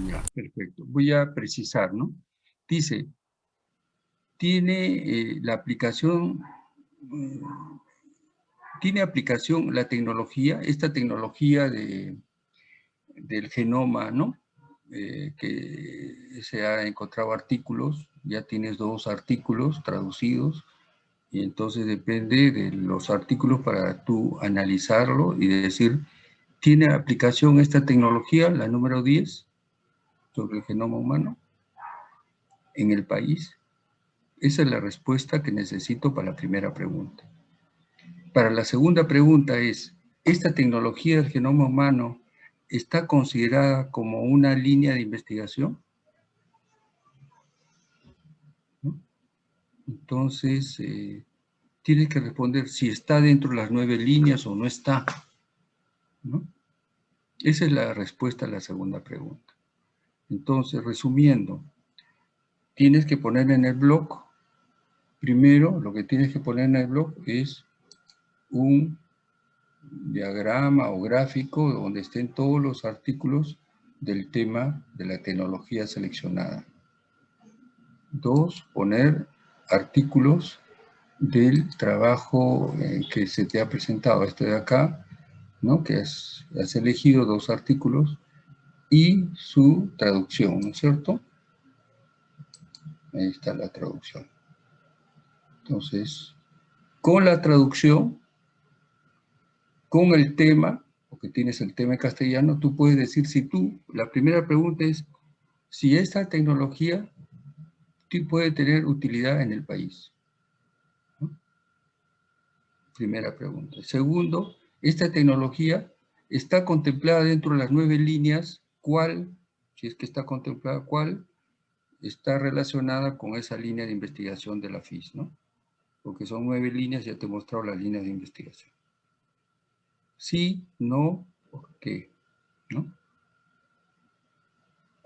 Ya, perfecto. Voy a precisar, ¿no? Dice, tiene eh, la aplicación, eh, tiene aplicación la tecnología, esta tecnología de, del genoma, ¿no? Eh, que se ha encontrado artículos, ya tienes dos artículos traducidos, y entonces depende de los artículos para tú analizarlo y decir, ¿tiene aplicación esta tecnología, la número 10, sobre el genoma humano, en el país? Esa es la respuesta que necesito para la primera pregunta. Para la segunda pregunta es, ¿esta tecnología del genoma humano está considerada como una línea de investigación? Entonces, eh, tienes que responder si está dentro de las nueve líneas o no está. Esa es la respuesta a la segunda pregunta. Entonces, resumiendo, tienes que poner en el blog, primero lo que tienes que poner en el blog es un diagrama o gráfico donde estén todos los artículos del tema de la tecnología seleccionada. Dos, poner artículos del trabajo eh, que se te ha presentado, este de acá, ¿no? que has, has elegido dos artículos y su traducción, ¿no es cierto? Ahí está la traducción. Entonces, con la traducción, con el tema, porque tienes el tema en castellano, tú puedes decir si tú, la primera pregunta es, si esta tecnología puede tener utilidad en el país. Primera pregunta. Segundo, esta tecnología está contemplada dentro de las nueve líneas, ¿cuál, si es que está contemplada, cuál está relacionada con esa línea de investigación de la FIS, ¿no? Porque son nueve líneas, ya te he mostrado las líneas de investigación. Sí, no, ¿por qué? ¿No?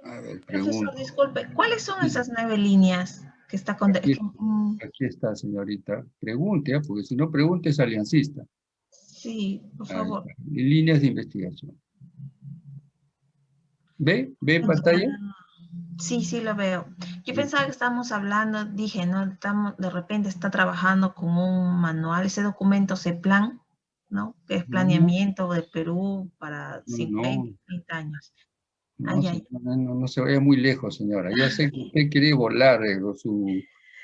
A ver, Profesor, disculpe, ¿cuáles son esas nueve líneas que está con... Aquí, aquí, está, señorita. Pregunte, ¿ah? porque si no pregunte es aliancista. Sí, por favor. líneas de investigación. ¿Ve? ¿Ve en pantalla? Sí, sí lo veo. Yo pensaba que estábamos hablando, dije, ¿no? Estamos, de repente está trabajando con un manual, ese documento plan ¿no? Que es planeamiento de Perú para 50, 30 años. No, se vaya muy lejos, señora. Ya sé que usted quiere volar eh, su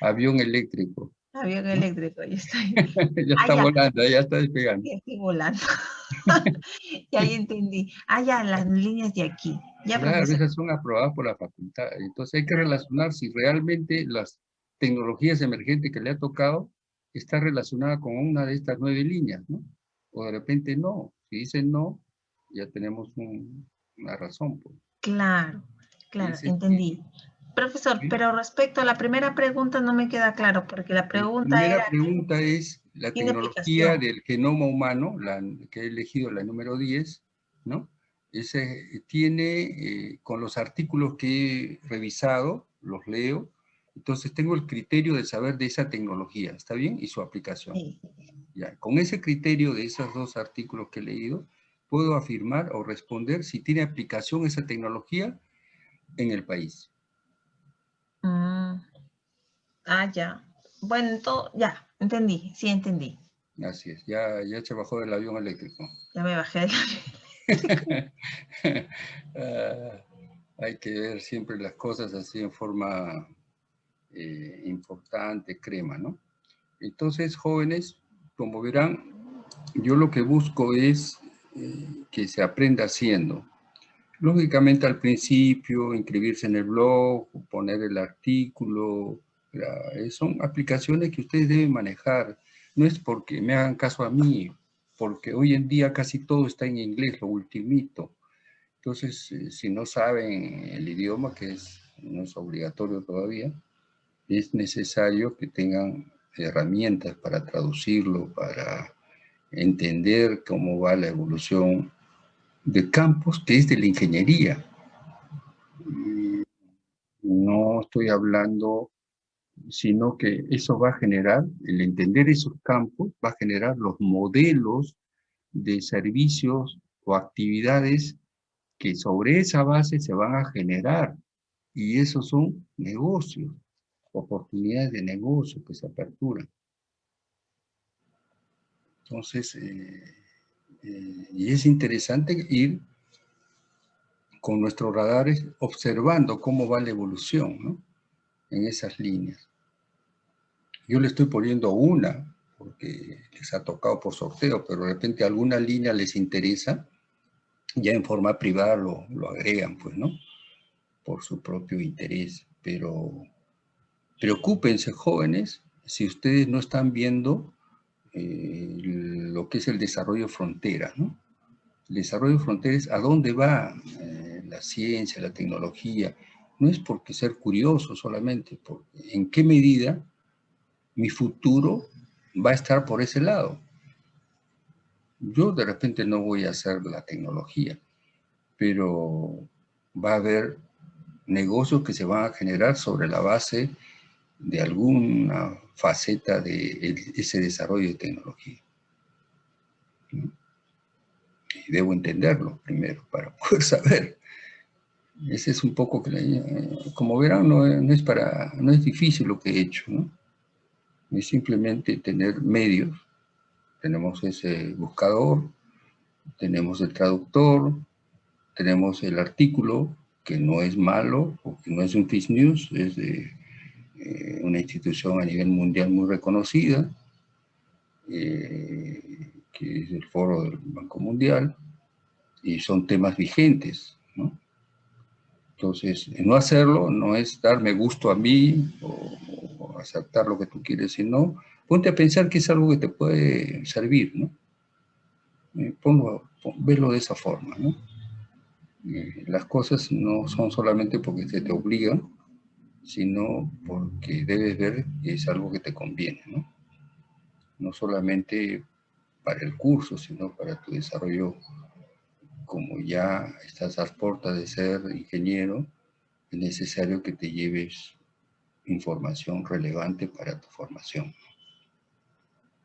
avión eléctrico. Avión eléctrico, ya está. <laughs> ya está volando, ya está despegando. Ya estoy volando. <laughs> ya entendí. Ah, ya, las líneas de aquí. Ya, claro, esas son aprobadas por la facultad. Entonces hay que relacionar si realmente las tecnologías emergentes que le ha tocado está relacionada con una de estas nueve líneas, ¿no? O de repente no. Si dicen no, ya tenemos una razón. Pues. Claro, claro, entendí. Profesor, pero respecto a la primera pregunta no me queda claro, porque la pregunta La primera pregunta es la tecnología del genoma humano, la que he elegido la número 10, ¿no? Ese tiene, eh, con los artículos que he revisado, los leo, entonces tengo el criterio de saber de esa tecnología, ¿está bien? Y su aplicación. Ya, con ese criterio de esos dos artículos que he leído, puedo afirmar o responder si tiene aplicación esa tecnología en el país. Mm. Ah, ya. Bueno, todo, ya, entendí, sí entendí. Así es, ya, ya se bajó del avión eléctrico. Ya me bajé del avión <laughs> ah, hay que ver siempre las cosas así en forma eh, importante, crema, ¿no? Entonces, jóvenes, como verán, yo lo que busco es eh, que se aprenda haciendo. Lógicamente al principio, inscribirse en el blog, poner el artículo, eh, son aplicaciones que ustedes deben manejar. No es porque me hagan caso a mí, porque hoy en día casi todo está en inglés, lo ultimito. Entonces, eh, si no saben el idioma, que es, no es obligatorio todavía, es necesario que tengan herramientas para traducirlo, para entender cómo va la evolución de campos que es de la ingeniería. No estoy hablando, sino que eso va a generar, el entender esos campos, va a generar los modelos de servicios o actividades que sobre esa base se van a generar. Y esos son negocios, oportunidades de negocio que se aperturan. Entonces, eh, eh, y es interesante ir con nuestros radares observando cómo va la evolución ¿no? en esas líneas. Yo le estoy poniendo una, porque les ha tocado por sorteo, pero de repente alguna línea les interesa, ya en forma privada lo, lo agregan, pues, ¿no? Por su propio interés. Pero preocúpense, jóvenes, si ustedes no están viendo eh, lo que es el desarrollo frontera, ¿no? El desarrollo frontera es a dónde va eh, la ciencia, la tecnología. No es porque ser curioso solamente, porque en qué medida mi futuro va a estar por ese lado. Yo de repente no voy a hacer la tecnología, pero va a haber negocios que se van a generar sobre la base de alguna faceta de ese desarrollo de tecnología. Y debo entenderlo primero para poder <laughs> saber. Ese es un poco, como verán, no, es, para, no es difícil lo que he hecho, ¿no? Es simplemente tener medios. Tenemos ese buscador, tenemos el traductor, tenemos el artículo, que no es malo, porque no es un fake news, es de eh, una institución a nivel mundial muy reconocida, eh, que es el foro del Banco Mundial, y son temas vigentes, ¿no? Entonces, no hacerlo no es darme gusto a mí o, aceptar lo que tú quieres, sino ponte a pensar que es algo que te puede servir, ¿no? Eh, ponlo, verlo de esa forma, ¿no? las cosas no son solamente porque se te obligan, sino porque debes ver que es algo que te conviene, ¿no? No solamente para el curso, sino para tu desarrollo, como ya estás a puertas de ser ingeniero, es necesario que te lleves información relevante para tu formación.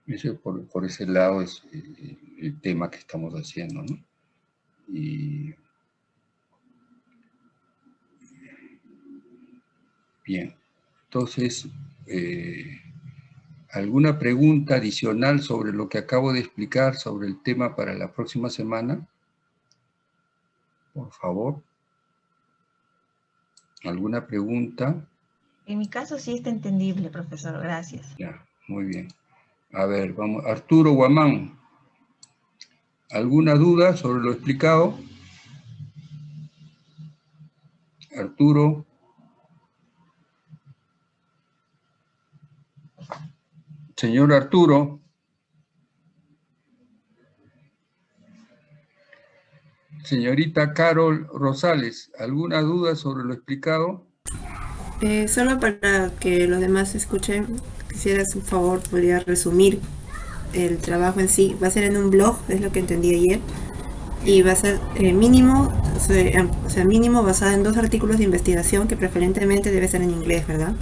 Ese, por, ese lado es el, el tema que estamos haciendo, ¿no? Y Bien, entonces, eh, ¿alguna pregunta adicional sobre lo que acabo de explicar sobre el tema para la próxima semana? Por favor. ¿Alguna pregunta? En mi caso sí está entendible, profesor. Gracias. Ya, muy bien. A ver, vamos. Arturo Guamán. ¿Alguna duda sobre lo explicado? Arturo. Señor Arturo. Señorita Carol Rosales, ¿alguna duda sobre lo explicado? Eh, solo para que los demás escuchen, quisiera un favor, podría resumir el trabajo en sí. Va a ser en un blog, es lo que entendí ayer, y va a ser eh, mínimo, o sea, mínimo basado en dos artículos de investigación que preferentemente debe ser en inglés, ¿verdad?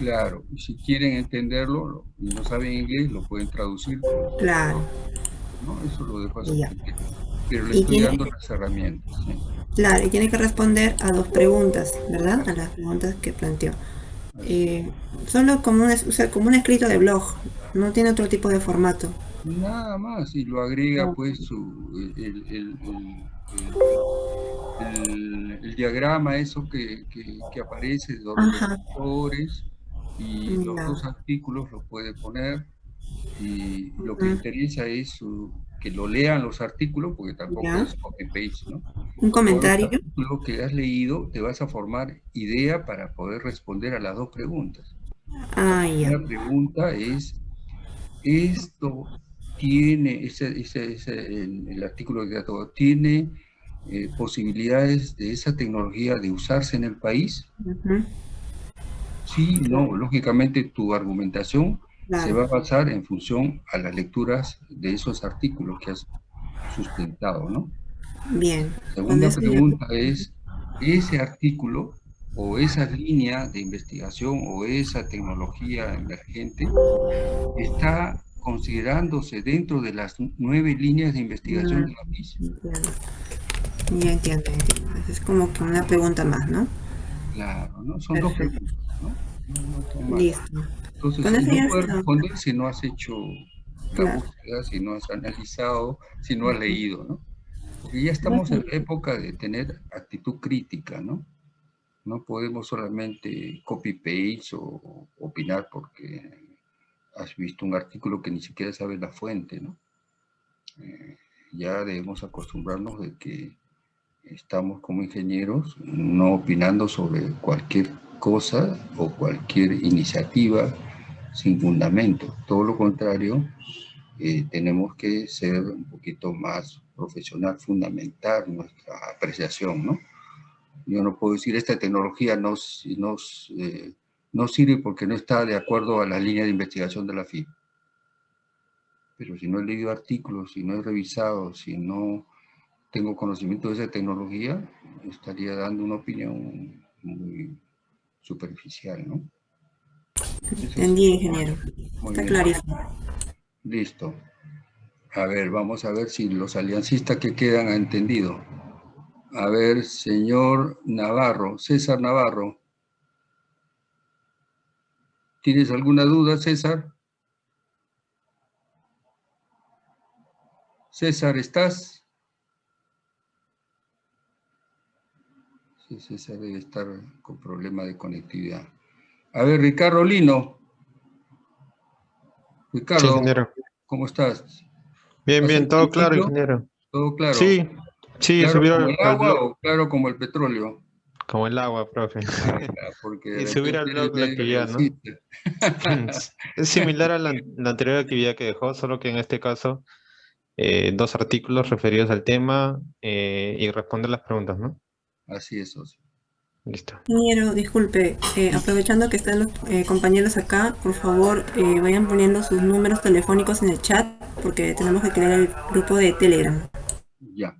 Claro, y si quieren entenderlo y no saben inglés, lo pueden traducir. Claro. ¿no? Eso lo dejo así. Pero le estoy dando las herramientas. Claro, y tiene que responder a dos preguntas, ¿verdad? A las preguntas que planteó. Eh, solo como un, o sea, como un escrito de blog, no tiene otro tipo de formato. Nada más, y lo agrega pues su, el, el, el, diagrama, eso que, que, que aparece de los autores, y los dos artículos los puede poner y lo que interesa es que lo lean los artículos porque tampoco es copy-paste, ¿no? Un comentario. Lo que has leído te vas a formar idea para poder responder a las dos preguntas. Ah, ya. La pregunta es, ¿esto tiene, ese, ese, ese el, artículo que todo, tiene eh, posibilidades de esa tecnología de usarse en el país? Sí, no, lógicamente tu argumentación se va a basar en función a las lecturas de esos artículos que has sustentado, ¿no? Bien. La segunda pregunta es, ¿ese artículo o esa línea de investigación o esa tecnología emergente está considerándose dentro de las nueve líneas de investigación de la misma? Ya entiendo, entiendo. Es como que una pregunta más, ¿no? Claro, ¿no? Son dos preguntas. Listo. Entonces, no puedes responder si no has hecho la búsqueda, si no has analizado, si no has leído, ¿no? Porque ya estamos en época de tener actitud crítica, ¿no? No podemos solamente copy-paste o opinar porque has visto un artículo que ni siquiera sabes la fuente, ¿no? Eh, ya debemos acostumbrarnos de que estamos como ingenieros no opinando sobre cualquier cosa o cualquier iniciativa sin fundamento. Todo lo contrario, eh, tenemos que ser un poquito más profesional, fundamentar nuestra apreciación, ¿no? Yo no puedo decir esta tecnología nos, nos, eh, no sirve porque no está de acuerdo a la línea de investigación de la FIB. Pero si no he leído artículos, si no he revisado, si no tengo conocimiento de esa tecnología, estaría dando una opinión muy superficial, ¿no? Entendí, ingeniero. Muy Está bien. clarísimo. Listo. A ver, vamos a ver si los aliancistas que quedan han entendido. A ver, señor Navarro, César Navarro. ¿Tienes alguna duda, César? César, ¿estás? Sí, César debe estar con problema de conectividad. A ver, Ricardo Lino. Sí, Ricardo, ingeniero. ¿cómo estás? Bien, ¿Estás bien, todo claro, ingeniero. ¿Todo claro? Sí, sí, ¿Claro subir como el agua blog, o claro como el petróleo? como el agua, profe. <laughs> Ah, Porque Y subir al blog la actividad, ¿no? <laughs> Es similar a la, la anterior actividad que dejó, solo que en este caso eh, dos artículos referidos al tema eh, y responder las preguntas, ¿no? Así es, socio. Listo. Ingeniero, disculpe, eh, aprovechando que están los eh, compañeros acá, por favor eh, vayan poniendo sus números telefónicos en el chat porque tenemos que crear el grupo de Telegram. Ya,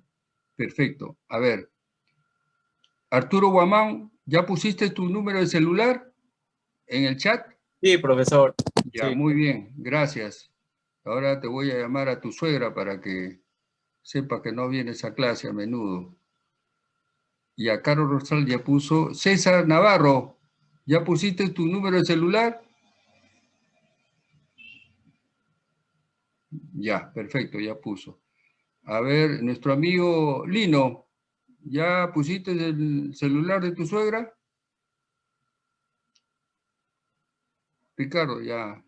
perfecto. A ver, Arturo Guamán, ¿ya pusiste tu número de celular en el chat? Sí, profesor. Ya, Sí. muy bien, gracias. Ahora te voy a llamar a tu suegra para que sepa que no vienes a clase a menudo. Y a Carlos Rosal ya puso, César Navarro, ¿ya pusiste tu número de celular? Ya, perfecto, ya puso. A ver, nuestro amigo Lino, ¿ya pusiste el celular de tu suegra? Ricardo, ya.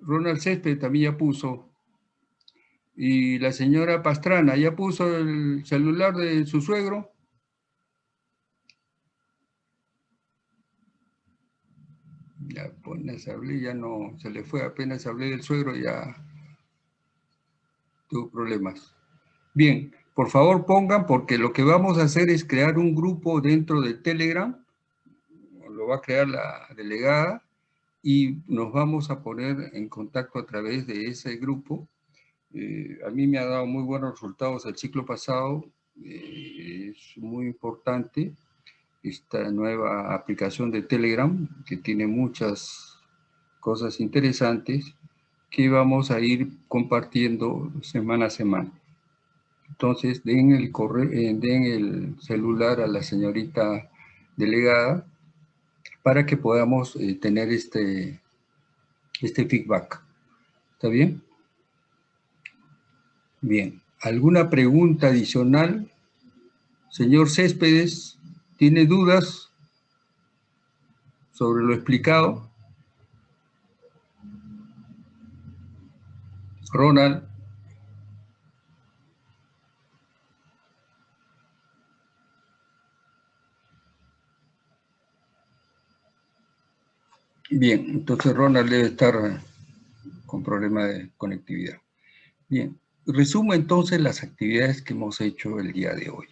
Ronald Césped también ya puso. Y la señora Pastrana, ¿ya puso el celular de su suegro? Ya apenas hablé, ya no, se le fue, apenas hablé del suegro, ya tuvo problemas. Bien, por favor pongan, porque lo que vamos a hacer es crear un grupo dentro de Telegram, lo va a crear la delegada, y nos vamos a poner en contacto a través de ese grupo. Eh, a mí me ha dado muy buenos resultados el ciclo pasado, eh, es muy importante esta nueva aplicación de Telegram, que tiene muchas cosas interesantes, que vamos a ir compartiendo semana a semana. Entonces, den el, correo, eh, den el celular a la señorita delegada para que podamos tener este, este feedback. ¿Está bien? Bien. ¿Alguna pregunta adicional? Señor Céspedes, ¿tiene dudas sobre lo explicado? Ronald. Bien, entonces Ronald debe estar con problema de conectividad. Bien, resumo entonces las actividades que hemos hecho el día de hoy.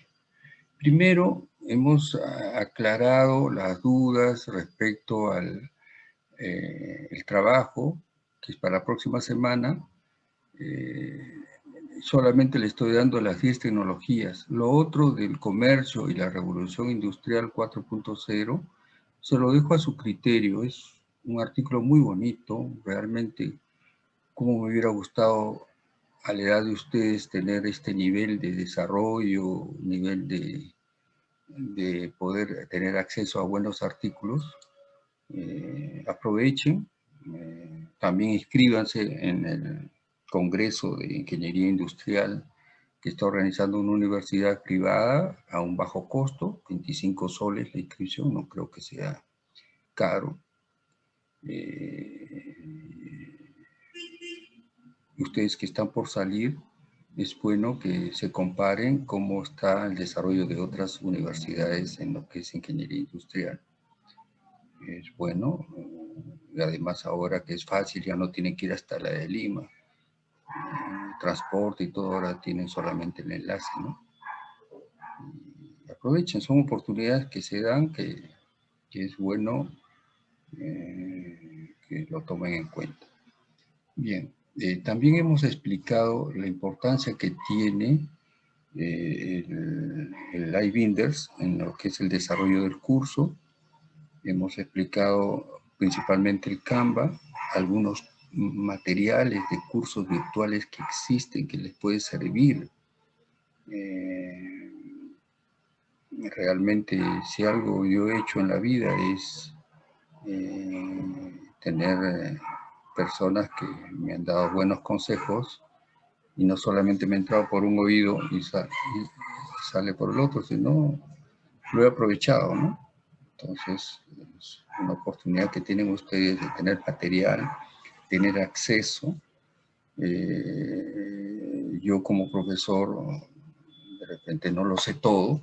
Primero, hemos ah, aclarado las dudas respecto al eh, el trabajo, que es para la próxima semana. Eh, solamente le estoy dando las 10 tecnologías. Lo otro del comercio y la revolución industrial 4.0, se lo dejo a su criterio. Es un artículo muy bonito, realmente, como me hubiera gustado a la edad de ustedes tener este nivel de desarrollo, nivel de, de poder tener acceso a buenos artículos. Eh, aprovechen, eh, también inscríbanse en el Congreso de Ingeniería Industrial que está organizando una universidad privada a un bajo costo, 25 soles la inscripción, no creo que sea caro. Eh, ustedes que están por salir, es bueno que se comparen cómo está el desarrollo de otras universidades en lo que es ingeniería industrial. Es bueno, además ahora que es fácil, ya no tienen que ir hasta la de Lima. Transporte y todo ahora tienen solamente el enlace, ¿no? Y aprovechen, son oportunidades que se dan, que, que es bueno eh, que lo tomen en cuenta. Bien, eh, también hemos explicado la importancia que tiene eh, el, el iBinders en lo que es el desarrollo del curso. Hemos explicado principalmente el Canva, algunos materiales de cursos virtuales que existen que les puede servir. Eh, realmente si algo yo he hecho en la vida es tener personas que me han dado buenos consejos y no solamente me he entrado por un oído y, sale por el otro, sino lo he aprovechado, ¿no? Entonces, es una oportunidad que tienen ustedes de tener material, tener acceso. Eh, yo como profesor, de repente no lo sé todo,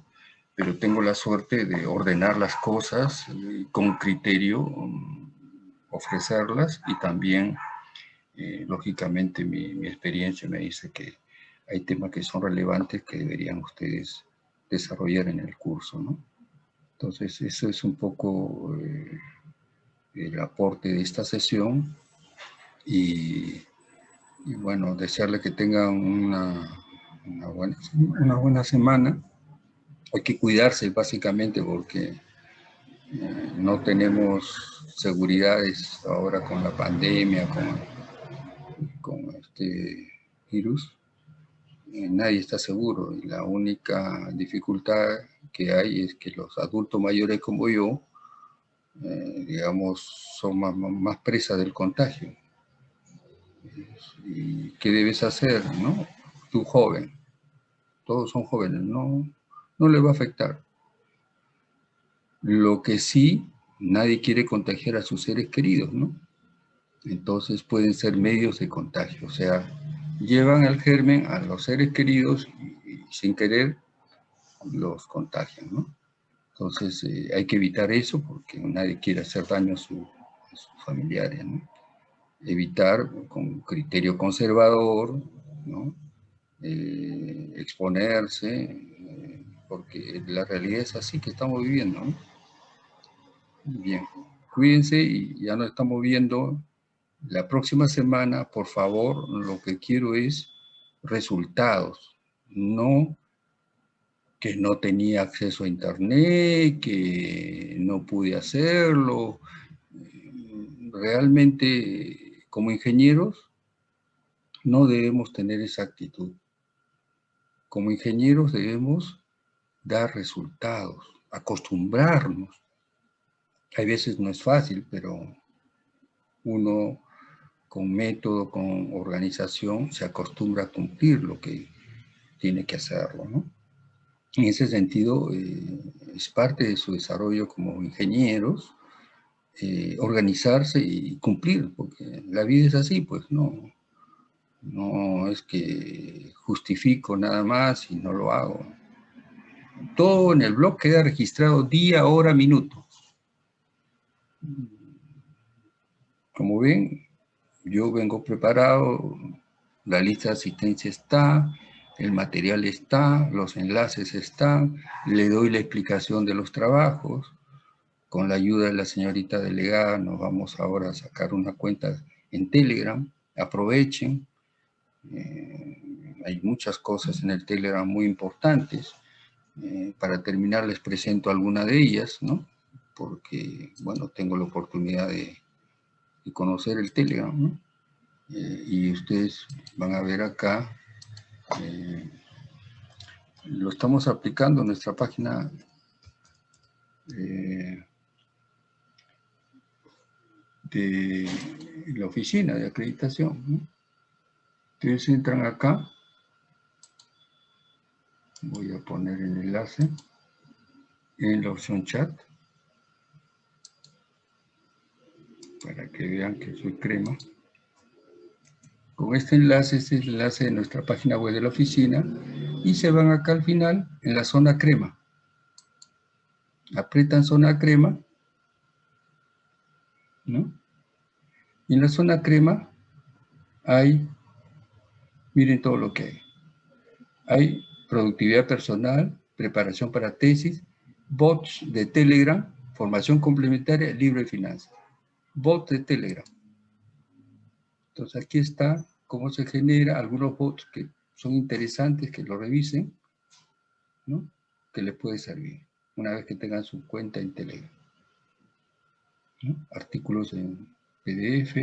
pero tengo la suerte de ordenar las cosas eh, con criterio, mm, ofrecerlas y también, eh, lógicamente, mi, experiencia me dice que hay temas que son relevantes que deberían ustedes desarrollar en el curso, ¿no? Entonces, eso es un poco eh, el aporte de esta sesión y, bueno, desearle que tengan una, una, buena, una buena semana hay que cuidarse básicamente porque no tenemos seguridades ahora con la pandemia, con, este virus. Eh, nadie está seguro y la única dificultad que hay es que los adultos mayores como yo, eh, digamos, son más, más presas del contagio. ¿Y qué debes hacer, no? Tú joven, todos son jóvenes, ¿no? no le va a afectar. Lo que sí, nadie quiere contagiar a sus seres queridos, ¿no? Entonces pueden ser medios de contagio, o sea, llevan el germen a los seres queridos y, sin querer los contagian, ¿no? Entonces eh, hay que evitar eso porque nadie quiere hacer daño a, sus familiares, ¿no? Evitar con criterio conservador, ¿no? Eh, exponerse, porque la realidad es así que estamos viviendo. Bien, cuídense y ya nos estamos viendo la próxima semana. Por favor, lo que quiero es resultados, no que no tenía acceso a internet, que no pude hacerlo. Realmente, como ingenieros, no debemos tener esa actitud. Como ingenieros debemos dar resultados, acostumbrarnos. Hay veces no es fácil, pero uno con método, con organización, se acostumbra a cumplir lo que tiene que hacerlo. En ese sentido, eh, es parte de su desarrollo como ingenieros, eh, organizarse y cumplir, porque la vida es así, pues no, no es que justifico nada más y no lo hago todo en el blog queda registrado día, hora, minuto. Como ven, yo vengo preparado, la lista de asistencia está, el material está, los enlaces están, le doy la explicación de los trabajos. Con la ayuda de la señorita delegada nos vamos ahora a sacar una cuenta en Telegram. Aprovechen. Eh, hay muchas cosas en el Telegram muy importantes. Eh, para terminar les presento alguna de ellas, ¿no? Porque, bueno, tengo la oportunidad de, conocer el Telegram. Eh, y ustedes van a ver acá, eh, lo estamos aplicando en nuestra página de la oficina de acreditación. Ustedes entran acá voy a poner el enlace en la opción chat para que vean que soy crema. Con este enlace, este es el enlace de nuestra página web de la oficina y se van acá al final en la zona crema. Aprietan zona crema, ¿no? Y en la zona crema hay, miren todo lo que hay. Hay productividad personal, preparación para tesis, bots de Telegram, formación complementaria, libro de finanzas. Bots de Telegram. Entonces aquí está cómo se genera algunos bots que son interesantes, que lo revisen. ¿no? Que les puede servir una vez que tengan su cuenta en Telegram. ¿no? Artículos en PDF,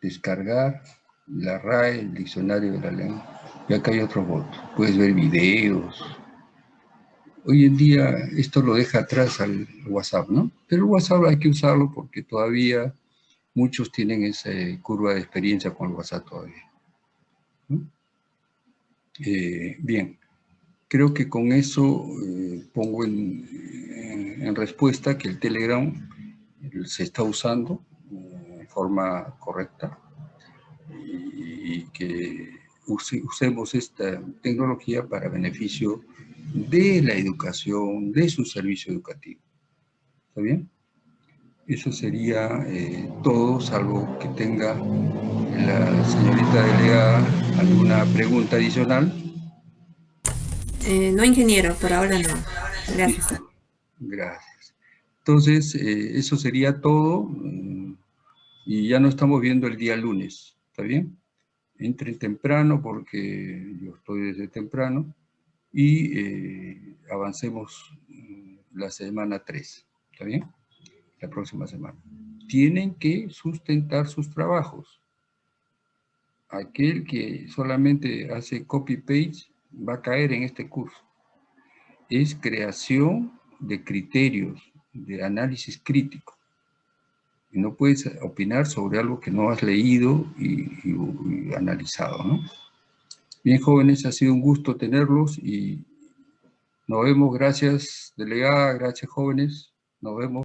descargar, la RAE, el diccionario de la lengua. Y acá hay otro voto. Puedes ver videos. Hoy en día esto lo deja atrás al WhatsApp, ¿no? Pero el WhatsApp hay que usarlo porque todavía muchos tienen esa curva de experiencia con el WhatsApp todavía. Eh, bien, creo que con eso eh, pongo en, en, en, respuesta que el Telegram se está usando eh, de forma correcta y, que use, usemos esta tecnología para beneficio de la educación, de su servicio educativo. ¿Está bien? Eso sería eh, todo, salvo que tenga la señorita delegada alguna pregunta adicional. Eh, no, ingeniero, por ahora no. Gracias. Sí. Gracias. Entonces, eh, eso sería todo. Mm, y ya no estamos viendo el día lunes. ¿Está bien? Entren temprano porque yo estoy desde temprano. Y eh, avancemos mm, la semana 3. ¿Está bien? La próxima semana. Tienen que sustentar sus trabajos. Aquel que solamente hace copy-paste va a caer en este curso. Es creación de criterios, de análisis crítico. Y no puedes opinar sobre algo que no has leído y, y, y analizado, ¿no? Bien, jóvenes, ha sido un gusto tenerlos y nos vemos. Gracias, delegada. Gracias, jóvenes. Nos vemos.